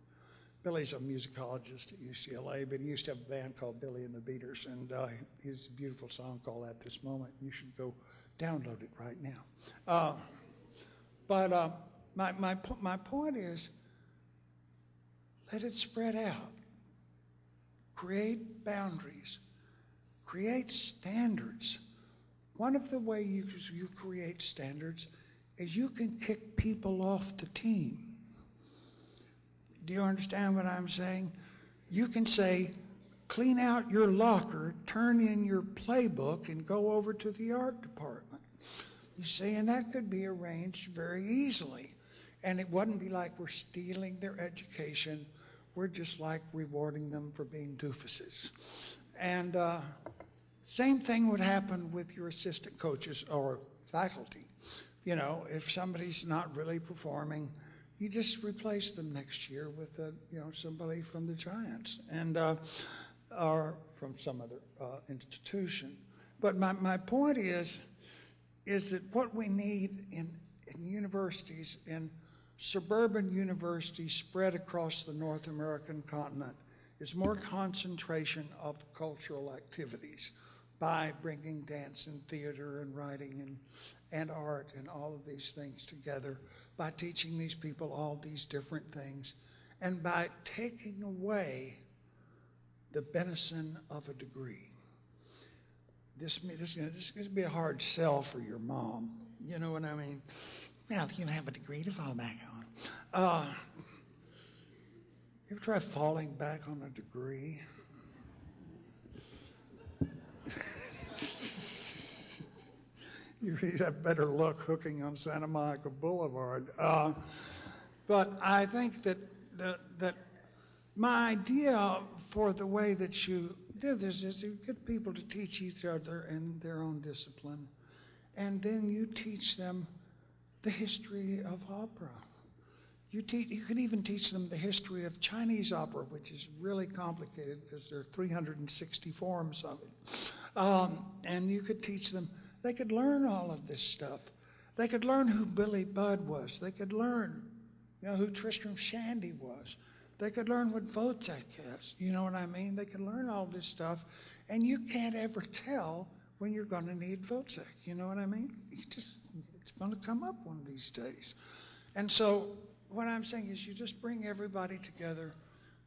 Billy's a musicologist at UCLA, but he used to have a band called Billy and the Beaters, and uh, a beautiful song called At This Moment. You should go download it right now. Uh, but uh, my, my, my point is let it spread out. Create boundaries. Create standards. One of the ways you, you create standards is you can kick people off the team. Do you understand what I'm saying? You can say, clean out your locker, turn in your playbook, and go over to the art department. You see, and that could be arranged very easily. And it wouldn't be like we're stealing their education. We're just like rewarding them for being doofuses. And uh, same thing would happen with your assistant coaches or faculty. You know, if somebody's not really performing, you just replace them next year with a, you know somebody from the Giants and uh, or from some other uh, institution. But my, my point is, is that what we need in, in universities, in suburban universities spread across the North American continent, is more concentration of cultural activities by bringing dance and theater and writing and, and art and all of these things together, by teaching these people all these different things, and by taking away the benison of a degree. This, this, you know, this is going to be a hard sell for your mom. You know what I mean? Now, you have a degree to fall back on. Uh, you ever try falling back on a degree? You really have better luck hooking on Santa Monica Boulevard. Uh, but I think that, that, that my idea for the way that you do this is you get people to teach each other in their own discipline. And then you teach them the history of opera. You, teach, you can even teach them the history of Chinese opera, which is really complicated because there are 360 forms of it. Um, and you could teach them, they could learn all of this stuff. They could learn who Billy Budd was. They could learn you know, who Tristram Shandy was. They could learn what Wozzeck is. You know what I mean? They could learn all this stuff. And you can't ever tell when you're going to need Wozzeck. You know what I mean? You just, it's going to come up one of these days. And so what I'm saying is you just bring everybody together,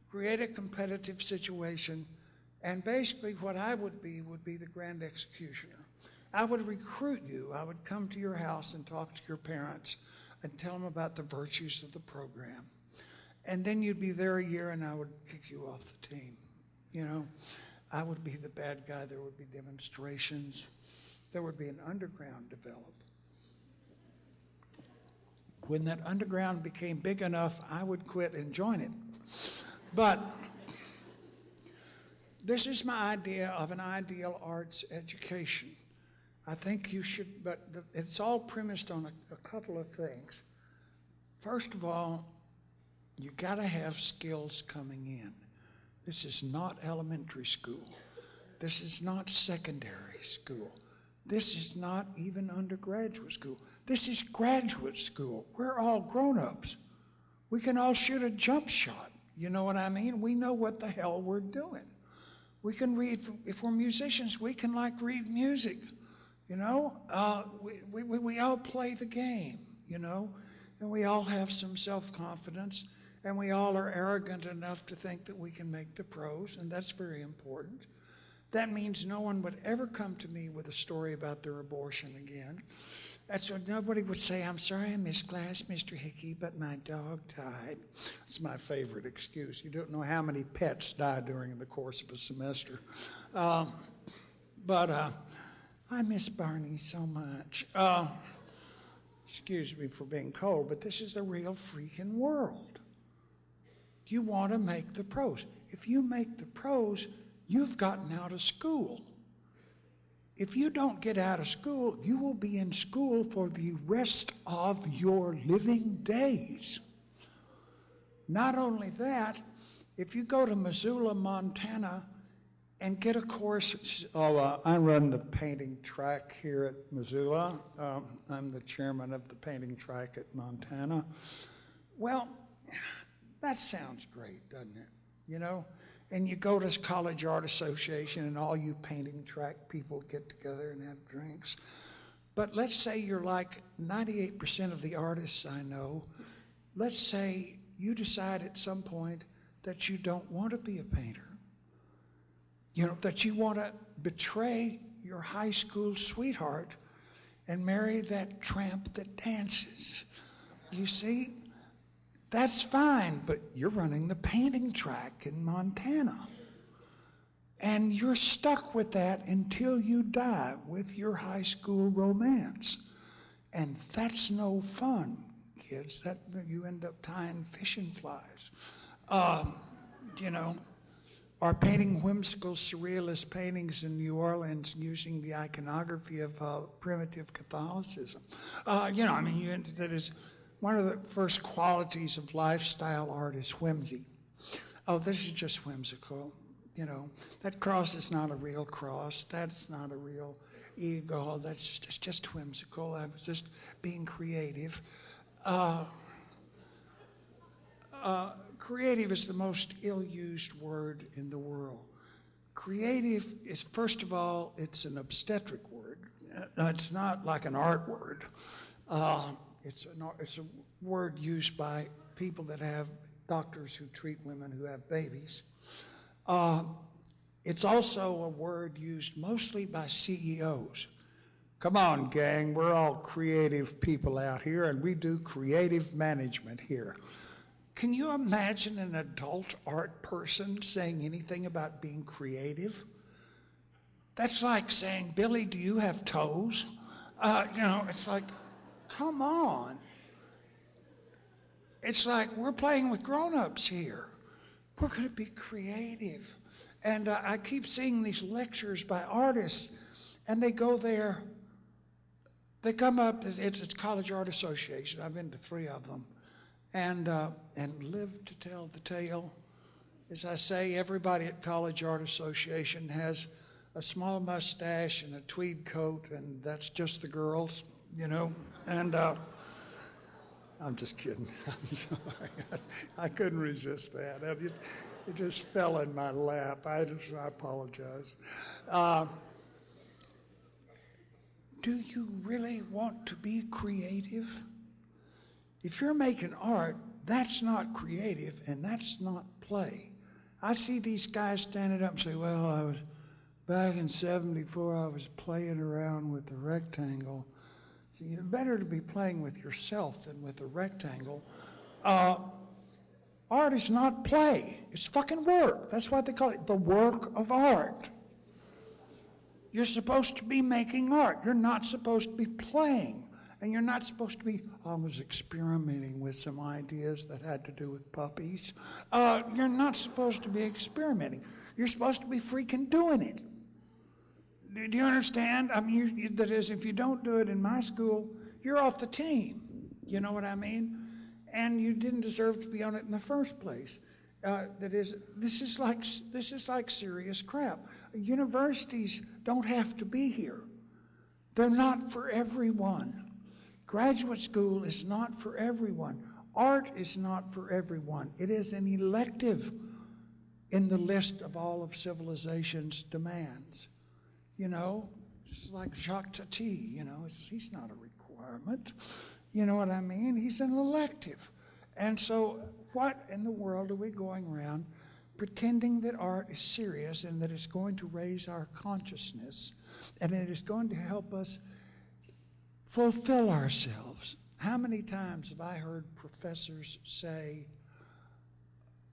create a competitive situation, and basically what I would be would be the grand executioner. I would recruit you. I would come to your house and talk to your parents and tell them about the virtues of the program. And then you'd be there a year and I would kick you off the team. You know, I would be the bad guy. There would be demonstrations. There would be an underground develop. When that underground became big enough, I would quit and join it. But this is my idea of an ideal arts education. I think you should, but it's all premised on a, a couple of things. First of all, you got to have skills coming in. This is not elementary school. This is not secondary school. This is not even undergraduate school. This is graduate school. We're all grown ups. We can all shoot a jump shot. You know what I mean? We know what the hell we're doing. We can read, if we're musicians, we can like read music. You know, uh, we, we, we all play the game, you know, and we all have some self confidence, and we all are arrogant enough to think that we can make the pros, and that's very important. That means no one would ever come to me with a story about their abortion again. That's what nobody would say, I'm sorry I missed class, Mr. Hickey, but my dog died. It's my favorite excuse. You don't know how many pets die during the course of a semester. Um, but uh, I miss Barney so much. Uh, excuse me for being cold, but this is the real freaking world. You want to make the pros. If you make the pros, you've gotten out of school. If you don't get out of school, you will be in school for the rest of your living days. Not only that, if you go to Missoula, Montana, and get a course, oh, uh, I run the painting track here at Missoula. Um, I'm the chairman of the painting track at Montana. Well, that sounds great, doesn't it? You know, and you go to College Art Association and all you painting track people get together and have drinks. But let's say you're like 98% of the artists I know. Let's say you decide at some point that you don't want to be a painter. You know, that you want to betray your high school sweetheart and marry that tramp that dances. You see, that's fine, but you're running the painting track in Montana. And you're stuck with that until you die with your high school romance. And that's no fun, kids. That you end up tying fishing flies. Um, you know, or painting whimsical surrealist paintings in New Orleans using the iconography of uh, primitive Catholicism. Uh, you know, I mean, you, that is one of the first qualities of lifestyle art is whimsy. Oh, this is just whimsical. You know, that cross is not a real cross. That's not a real ego. That's just, just whimsical. I was just being creative. Uh, uh, creative is the most ill used word in the world. creative is, first of all, it's an obstetric word. It's not like an art word. Uh, It's an, it's a word used by people that have, doctors who treat women who have babies. Uh, It's also a word used mostly by CEOs. Come on, gang, we're all creative people out here, and we do creative management here. Can you imagine an adult art person saying anything about being creative? That's like saying, Billy, do you have toes? Uh, you know, it's like, come on. It's like we're playing with grown ups here. We're going to be creative. And uh, I keep seeing these lectures by artists, and they go there. They come up, it's, it's College Art Association. I've been to three of them. And, uh, and live to tell the tale. As I say, everybody at College Art Association has a small mustache and a tweed coat, and that's just the girls, you know. And uh, I'm just kidding. I'm sorry. I, couldn't resist that. It, it just fell in my lap. I, just, I apologize. Uh, do you really want to be creative? If you're making art, that's not creative and that's not play. I see these guys standing up and say, Well, I was back in 74, I was playing around with the rectangle. So you're better to be playing with yourself than with a rectangle. Uh, art is not play, it's fucking work. That's why they call it the work of art. You're supposed to be making art, you're not supposed to be playing. And you're not supposed to be, I was experimenting with some ideas that had to do with puppies. Uh, you're not supposed to be experimenting. You're supposed to be freaking doing it. Do you understand? I mean, you, you, that is, if you don't do it in my school, you're off the team. You know what I mean? And you didn't deserve to be on it in the first place. Uh, that is, this is like this is like serious crap. Universities don't have to be here. They're not for everyone. Graduate school is not for everyone. Art is not for everyone. It is an elective in the list of all of civilization's demands. You know, it's like Jacques Tati, you know, he's not a requirement. You know what I mean? He's an elective. And so, what in the world are we going around pretending that art is serious and that it's going to raise our consciousness and it is going to help us fulfill ourselves? How many times have I heard professors say,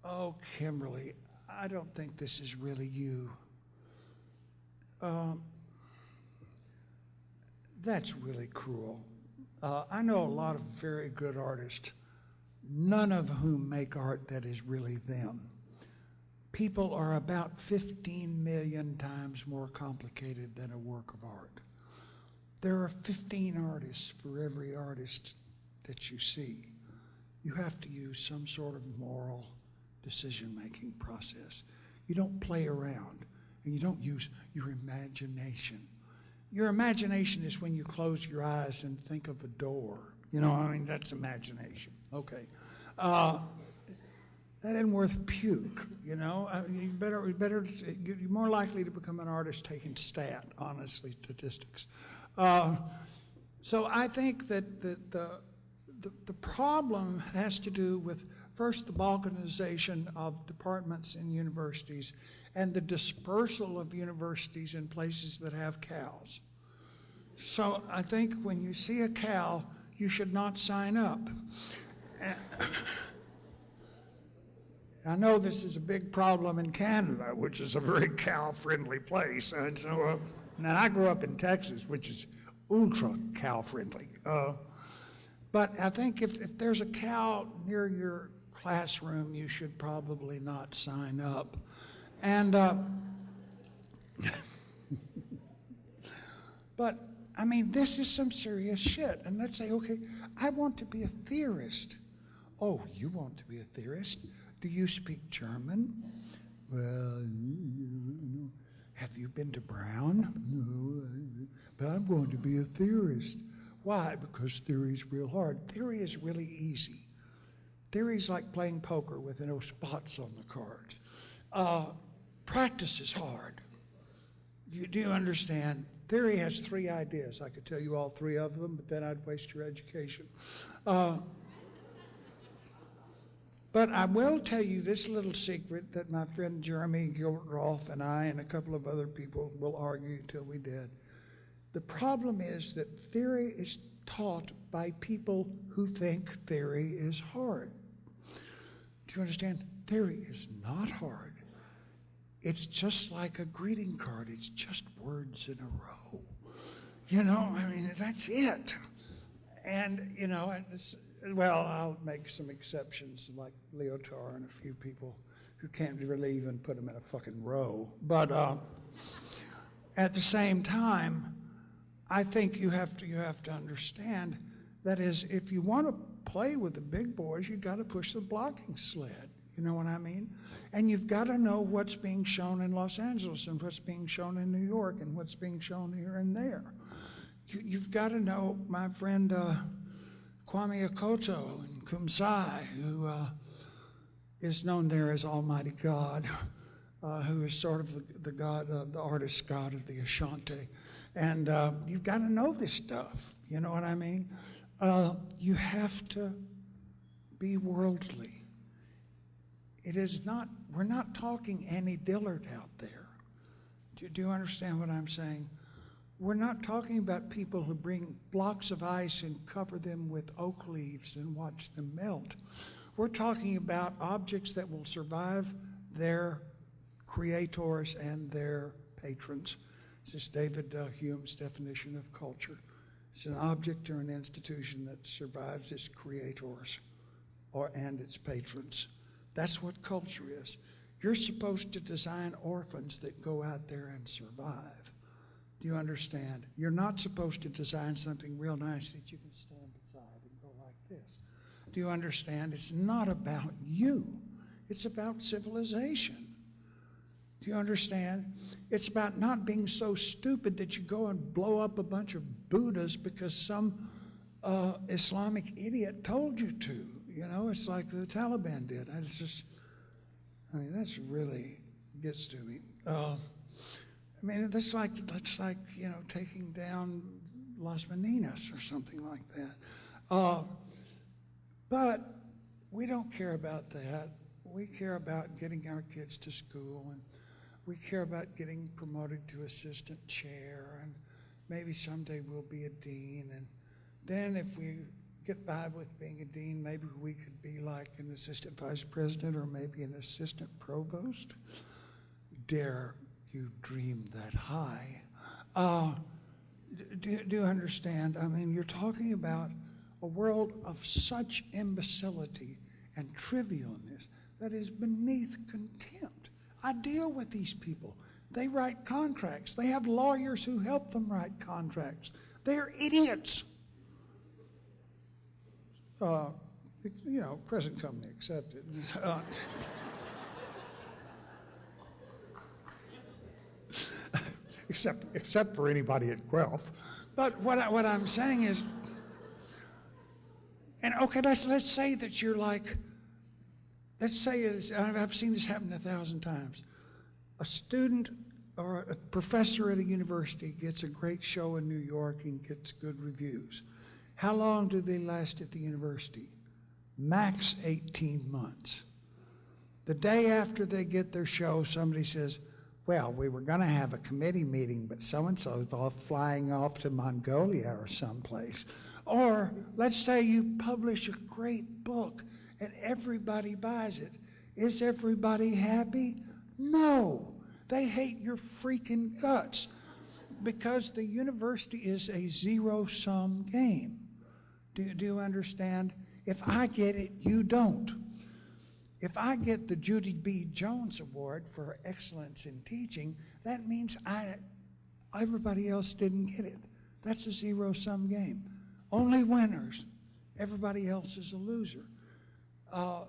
Oh, Kimberly, I don't think this is really you? Um, that's really cruel. Uh, I know a lot of very good artists, none of whom make art that is really them. People are about 15 million times more complicated than a work of art. There are 15 artists for every artist that you see. You have to use some sort of moral decision making process. You don't play around and you don't use your imagination. Your imagination is when you close your eyes and think of a door. You know, I mean, that's imagination. Okay. Uh, that isn't worth puke, you know. I mean, you better, you better, you're more likely to become an artist taking stat, honestly, statistics. Uh, so I think that the, the, the, the problem has to do with first the balkanization of departments in universities and the dispersal of universities in places that have cows. So I think when you see a cow, you should not sign up. I know this is a big problem in Canada, which is a very cow friendly place. And so, uh, now I grew up in Texas, which is ultra cow friendly. Uh, but I think if, if there's a cow near your classroom, you should probably not sign up. And, uh, but I mean, this is some serious shit. And let's say, okay, I want to be a theorist. Oh, you want to be a theorist? Do you speak German? Well, have you been to Brown? No, but I'm going to be a theorist. Why? Because theory is real hard. Theory is really easy. Theory is like playing poker with no spots on the cards. Uh, Practice is hard. Do you, do understand? Theory has three ideas. I could tell you all three of them, but then I'd waste your education. Uh, but I will tell you this little secret that my friend Jeremy Gilbert Rolfe and I and a couple of other people will argue till we dead. The problem is that theory is taught by people who think theory is hard. Do you understand? Theory is not hard. It's just like a greeting card. It's just words in a row. You know, I mean, that's it. And, you know, well, I'll make some exceptions like Lyotard and a few people who can't really even put them in a fucking row. But uh, at the same time, I think you have to you have to understand that is if you want to play with the big boys, you've got to push the blocking sled. You know what I mean? And you've got to know what's being shown in Los Angeles and what's being shown in New York and what's being shown here and there. You, have got to know, my friend uh, Kwame Akoto in Kumasi, who uh, is known there as Almighty God, uh, who is sort of the, the God, uh, the artist God of the Ashanti. And uh, you've got to know this stuff. You know what I mean? Uh, you have to be worldly. It is not, we're not talking Annie Dillard out there. Do, do you understand what I'm saying? We're not talking about people who bring blocks of ice and cover them with oak leaves and watch them melt. We're talking about objects that will survive their creators and their patrons this is David uh, Hume's definition of culture. It's an object or an institution that survives its creators or and its patrons. That's what culture is. You're supposed to design orphans that go out there and survive. Do you understand? You're not supposed to design something real nice that you can stand beside and go like this. Do you understand? It's not about you. It's about civilization. Do you understand? It's about not being so stupid that you go and blow up a bunch of Buddhas because some uh, Islamic idiot told you to. You know, it's like the Taliban did. I just, I mean, that's really gets to me. Uh, I mean, that's like that's like you know taking down Las Meninas or something like that. Uh, but we don't care about that. We care about getting our kids to school and we care about getting promoted to assistant chair, and maybe someday we'll be a dean. And then if we get by with being a dean, maybe we could be like an assistant vice president or maybe an assistant provost. Dare you dream that high? Uh, do, do you understand? I mean, you're talking about a world of such imbecility and trivialness that is beneath contempt. I deal with these people. They write contracts. They have lawyers who help them write contracts. They're idiots. Uh, you know, present company accepted. Uh, except, except for anybody at Guelph. But what, I, what I'm saying is, and okay, let's, let's say that you're like Let's say it is, I've seen this happen a thousand times. A student or a professor at a university gets a great show in New York and gets good reviews. How long do they last at the university? Max 18 months. The day after they get their show, somebody says, well, we were going to have a committee meeting, but so-and-so's off flying off to Mongolia or someplace. Or let's say you publish a great book and everybody buys it. Is everybody happy? No. They hate your freaking guts because the university is a zero sum game. Do, do you understand? If I get it, you don't. If I get the Judy B. Jones Award for excellence in teaching, that means I, everybody else didn't get it. That's a zero sum game. Only winners. Everybody else is a loser. Uh,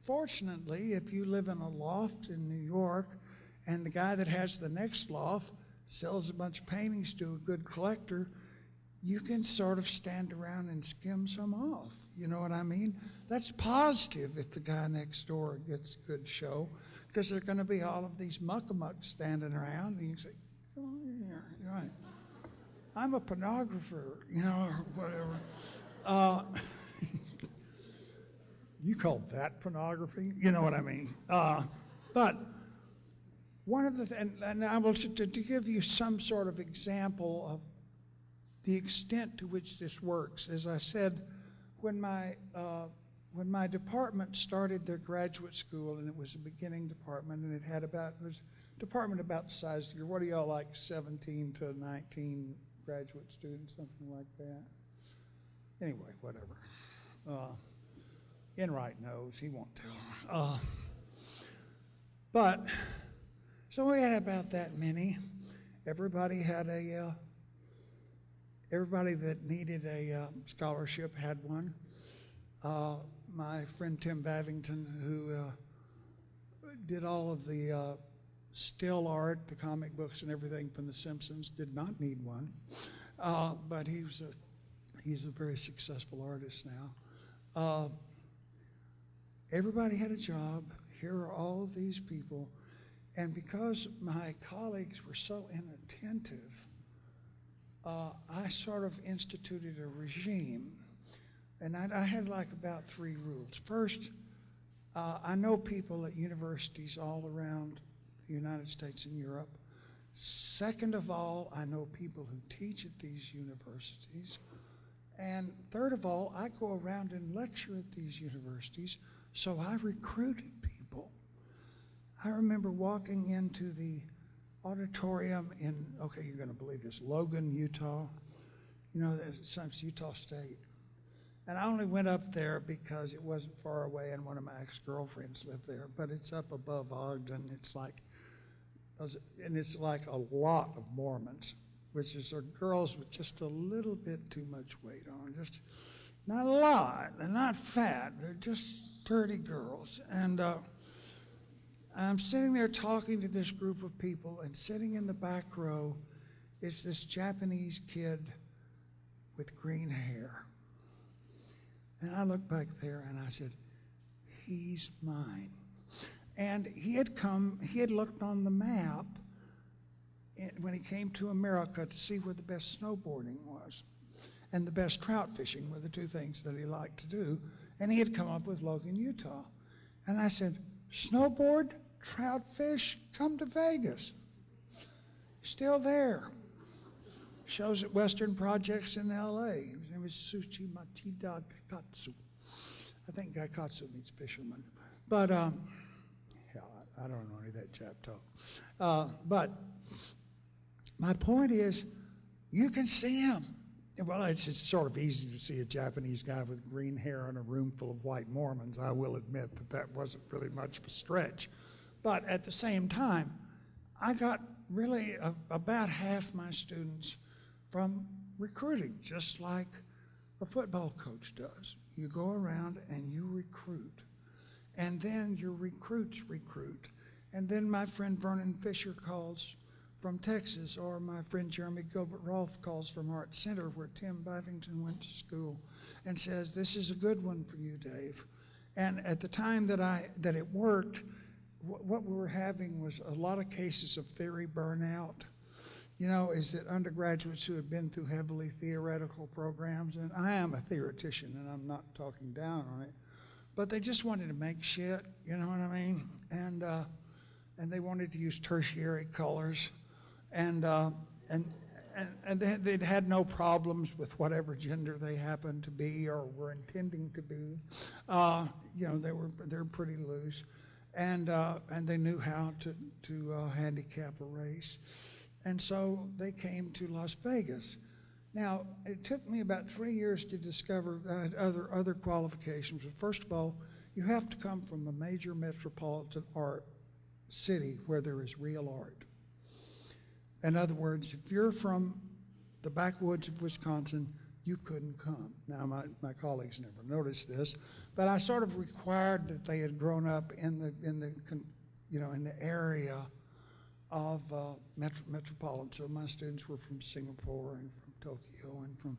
fortunately, if you live in a loft in New York and the guy that has the next loft sells a bunch of paintings to a good collector, you can sort of stand around and skim some off. You know what I mean? That's positive if the guy next door gets a good show because there are going to be all of these muckamucks standing around, and you say, "Come on here, You're right? I'm a pornographer, you know, or whatever." Uh, you call that pornography? You know what I mean? Uh, but one of the th- and, and I will to, to give you some sort of example of the extent to which this works. As I said, when my uh, when my department started their graduate school, and it was a beginning department, and it had about it was a department about the size of your what do y'all like 17 to 19 graduate students, something like that. Anyway, whatever. Uh, Enright knows; he won't tell. Uh, but so we had about that many. Everybody had a. Uh, everybody that needed a uh, scholarship had one. Uh, my friend Tim Bavington, who uh, did all of the uh, still art, the comic books, and everything from The Simpsons, did not need one, uh, but he was a he's a very successful artist now. Everybody had a job. Here are all of these people, and because my colleagues were so inattentive uh, I sort of instituted a regime. And I, I had like about three rules. First, uh, I know people at universities all around the United States and Europe. Second of all, I know people who teach at these universities. And third of all, I go around and lecture at these universities, so I recruited people. I remember walking into the auditorium in, okay, you're going to believe this, Logan, Utah. You know, it's Utah State. And I only went up there because it wasn't far away and one of my ex girlfriends lived there. But it's up above Ogden. It's like, and it's like a lot of Mormons, which is are girls with just a little bit too much weight on. Just not a lot. They're not fat. They're just dirty girls. And, uh, I'm sitting there talking to this group of people, and sitting in the back row is this Japanese kid with green hair. And I looked back there and I said, He's mine. And he had come, he had looked on the map when he came to America to see where the best snowboarding was and the best trout fishing were the two things that he liked to do. And he had come up with Logan, Utah. And I said, Snowboard? trout fish, come to Vegas. Still there. Shows at Western Projects in LA. His name is Suchi Matida Gaikatsu. I think Gaikatsu means fisherman. But, um, hell, I, I don't know any of that chap talk. Uh, but my point is, you can see him. Well, it's, sort of easy to see a Japanese guy with green hair in a room full of white Mormons. I will admit that that wasn't really much of a stretch. But at the same time, I got really a, about half my students from recruiting, just like a football coach does. You go around and you recruit, and then your recruits recruit. And then my friend Vernon Fisher calls from Texas, or my friend Jeremy Gilbert Rolfe calls from Art Center, where Tim Bavington went to school, and says, This is a good one for you, Dave. And at the time that, I, that it worked, what we were having was a lot of cases of theory burnout. You know, is that undergraduates who had been through heavily theoretical programs, and I am a theoretician and I'm not talking down on it, but they just wanted to make shit, you know what I mean? And, uh, and they wanted to use tertiary colors. And, uh, and, and, and they, they'd had no problems with whatever gender they happened to be or were intending to be. Uh, you know, they were, they're pretty loose and uh, and they knew how to to uh, handicap a race, and so they came to Las Vegas. Now it took me about three years to discover uh, other other qualifications. But first of all, you have to come from a major metropolitan art city where there is real art. In other words, if you're from the backwoods of Wisconsin, you couldn't come. Now, my, my colleagues never noticed this, but I sort of required that they had grown up in the, in the you know, in the area of uh, metro, metropolitan. So my students were from Singapore and from Tokyo and from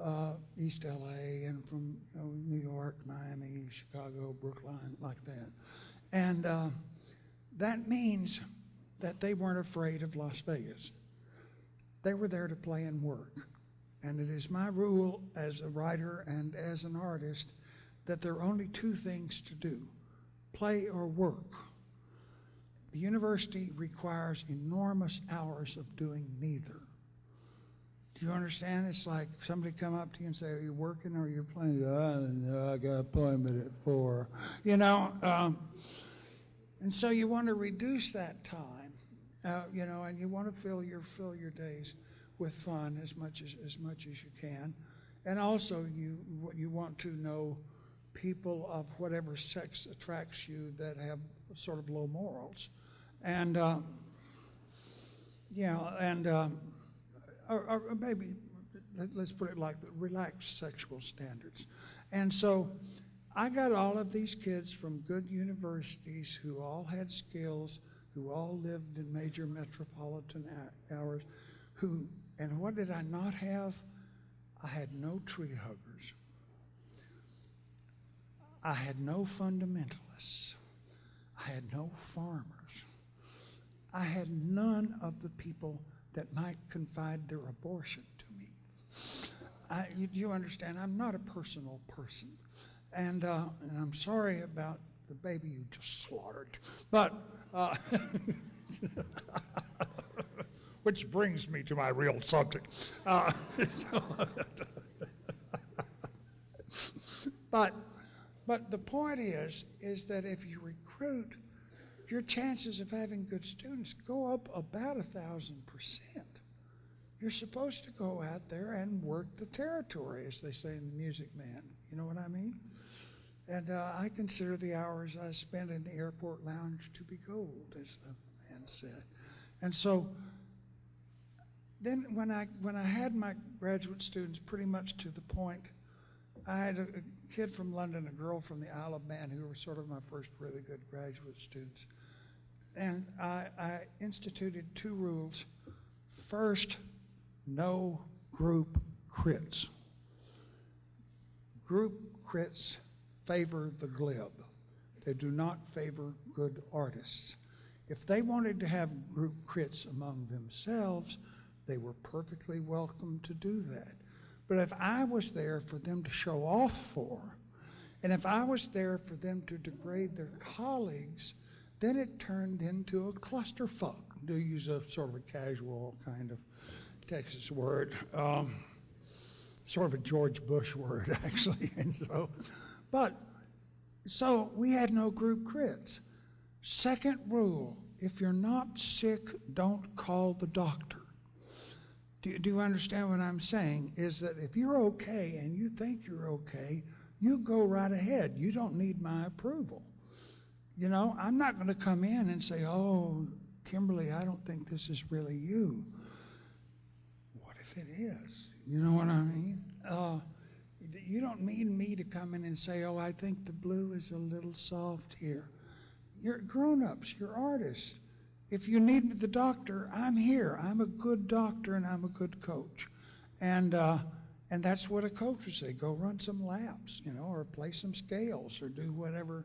uh, East LA and from you know, New York, Miami, Chicago, Brookline, like that. And uh, That means that they weren't afraid of Las Vegas. They were there to play and work. And it is my rule as a writer and as an artist that there are only two things to do play or work. The university requires enormous hours of doing neither. Do you understand? It's like somebody come up to you and say, "Are you working or are you playing?" Oh, I got an appointment at four. You know, um, and so you want to reduce that time, you know, and you want to fill your fill your days with fun as much as as much as you can, and also you you want to know people of whatever sex attracts you that have sort of low morals, and uh, yeah, and. Um, or, or maybe let's put it like the relaxed sexual standards. And so I got all of these kids from good universities who all had skills, who all lived in major metropolitan hours, who, and what did I not have? I had no tree huggers. I had no fundamentalists. I had no farmers. I had none of the people that might confide their abortion to me. I, you, you, understand, I'm not a personal person. And, uh, and I'm sorry about the baby you just slaughtered. But, uh, which brings me to my real subject. Uh, but, but the point is, is that if you recruit your chances of having good students go up about a thousand percent. You're supposed to go out there and work the territory, as they say in the Music Man. You know what I mean? And uh, I consider the hours I spent in the airport lounge to be gold, as the man said. And so then when I, when I had my graduate students pretty much to the point, I had a, a kid from London, a girl from the Isle of Man, who were sort of my first really good graduate students. And I, I instituted two rules. First, no group crits. Group crits favor the glib. They do not favor good artists. If they wanted to have group crits among themselves, they were perfectly welcome to do that. But if I was there for them to show off for, and if I was there for them to degrade their colleagues, then it turned into a clusterfuck, to use a sort of a casual kind of Texas word, um, sort of a George Bush word, actually. And so, but, so we had no group crits. Second rule if you're not sick, don't call the doctor. Do you, do you understand what I'm saying? Is that if you're okay and you think you're okay, you go right ahead. You don't need my approval. You know, I'm not going to come in and say, oh, Kimberly, I don't think this is really you. What if it is? You know what I mean? Uh, you don't mean me to come in and say, oh, I think the blue is a little soft here. You're grown ups, you're artists. If you need the doctor, I'm here. I'm a good doctor and I'm a good coach. And, uh, and that's what a coach would say go run some laps, you know, or play some scales or do whatever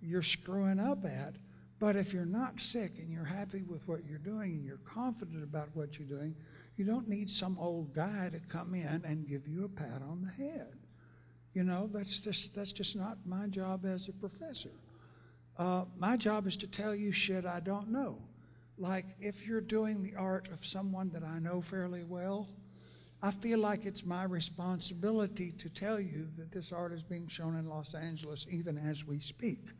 you're screwing up at. But if you're not sick and you're happy with what you're doing and you're confident about what you're doing, you don't need some old guy to come in and give you a pat on the head. You know, that's just that's just not my job as a professor. Uh, my job is to tell you shit I don't know. Like if you're doing the art of someone that I know fairly well, I feel like it's my responsibility to tell you that this art is being shown in Los Angeles even as we speak.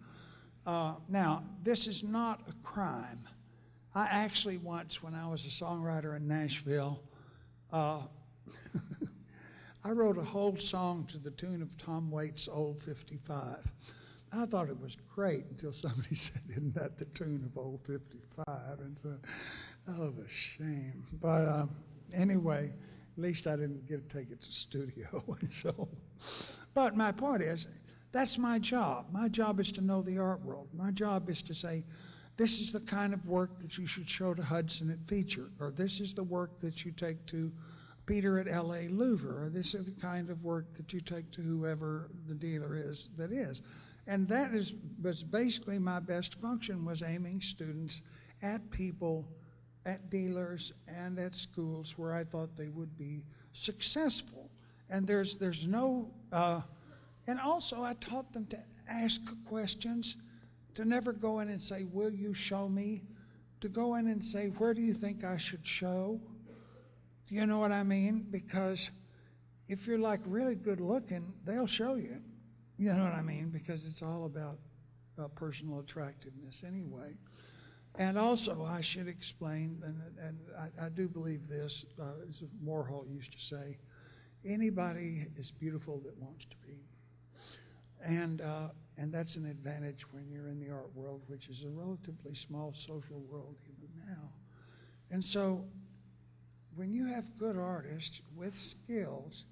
Uh, now, this is not a crime. I actually once, when I was a songwriter in Nashville, uh, I wrote a whole song to the tune of Tom Waits' Old 55. I thought it was great until somebody said, Isn't that the tune of Old 55? And so, oh, the shame. But um, anyway, at least I didn't get to take it to studio. so, but my point is, that's my job. My job is to know the art world. My job is to say, this is the kind of work that you should show to Hudson at Feature, or this is the work that you take to Peter at LA Louver, this is the kind of work that you take to whoever the dealer is that is. And that is, was basically my best function was aiming students at people, at dealers, and at schools where I thought they would be successful. And there's, there's no, uh, and also I taught them to ask questions, to never go in and say, Will you show me? To go in and say, Where do you think I should show? Do you know what I mean? Because if you're like really good looking, they'll show you. You know what I mean? Because it's all about personal attractiveness anyway. And also, I should explain, and, and I, I do believe this, uh, as Warhol used to say, anybody is beautiful that wants to be. And, uh, and that's an advantage when you're in the art world, which is a relatively small social world even now. And so, when you have good artists with skills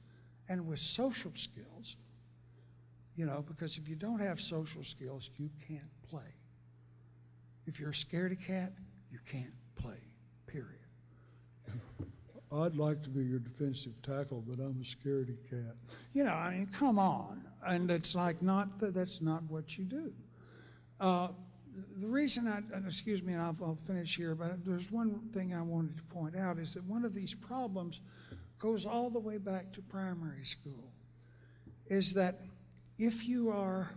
and with social skills, you know, because if you don't have social skills, you can't play. If you're a scaredy cat, you can't play, period. I'd like to be your defensive tackle, but I'm a scaredy cat. You know, I mean, come on. And it's like, not that that's not what you do. Uh, the reason I, excuse me, and I'll, I'll finish here, but there's one thing I wanted to point out is that one of these problems goes all the way back to primary school. Is that if you are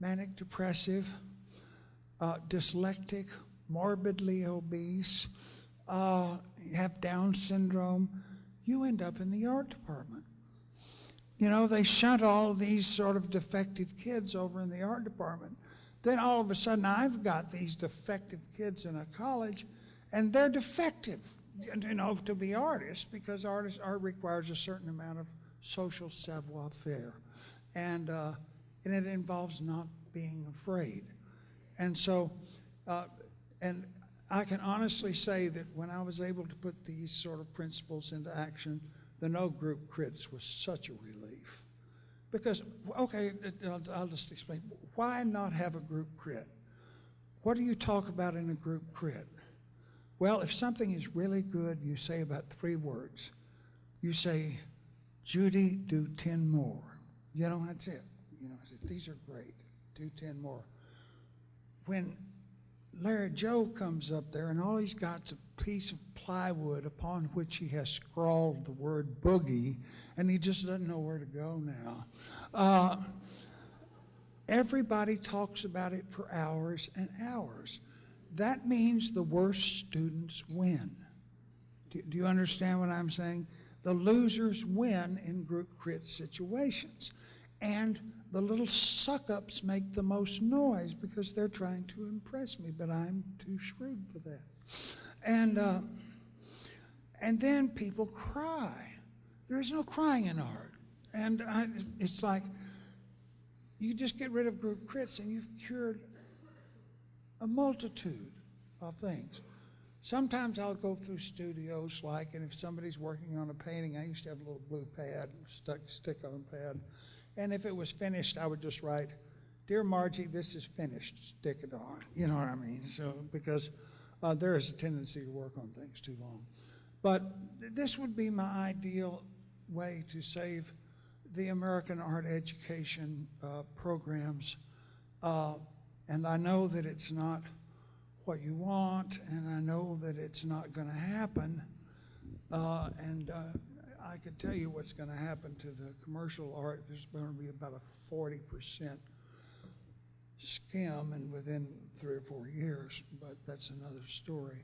manic depressive, uh, dyslectic, morbidly obese, uh, have Down syndrome, you end up in the art department. You know, they shunt all these sort of defective kids over in the art department. Then all of a sudden, I've got these defective kids in a college, and they're defective, you know, to be artists because artists, art requires a certain amount of social savoir faire, and uh, and it involves not being afraid. And so, uh, and I can honestly say that when I was able to put these sort of principles into action, the no group crits was such a relief. Because, okay, I'll, just explain. Why not have a group crit? What do you talk about in a group crit? Well, if something is really good, you say about three words. You say, Judy, do 10 more. You know, that's it. You know, I said, these are great. Do 10 more. When Larry Joe comes up there and all he's got is a piece of plywood upon which he has scrawled the word boogie, and he just doesn't know where to go now. Uh, everybody talks about it for hours and hours. That means the worst students win. Do, do you understand what I'm saying? The losers win in group crit situations. And the little suck ups make the most noise because they're trying to impress me, but I'm too shrewd for that. And, uh, and then people cry. There is no crying in art. And I, it's like you just get rid of group crits and you've cured a multitude of things. Sometimes I'll go through studios like, and if somebody's working on a painting, I used to have a little blue pad, stuck stick on pad. And if it was finished, I would just write, Dear Margie, this is finished. Stick it on. You know what I mean? So, because uh, there is a tendency to work on things too long. But this would be my ideal way to save the American art education uh, programs. Uh, and I know that it's not what you want, and I know that it's not going to happen. Uh, and uh, I can tell you what's going to happen to the commercial art. There's going to be about a 40% skim and within three or four years, but that's another story.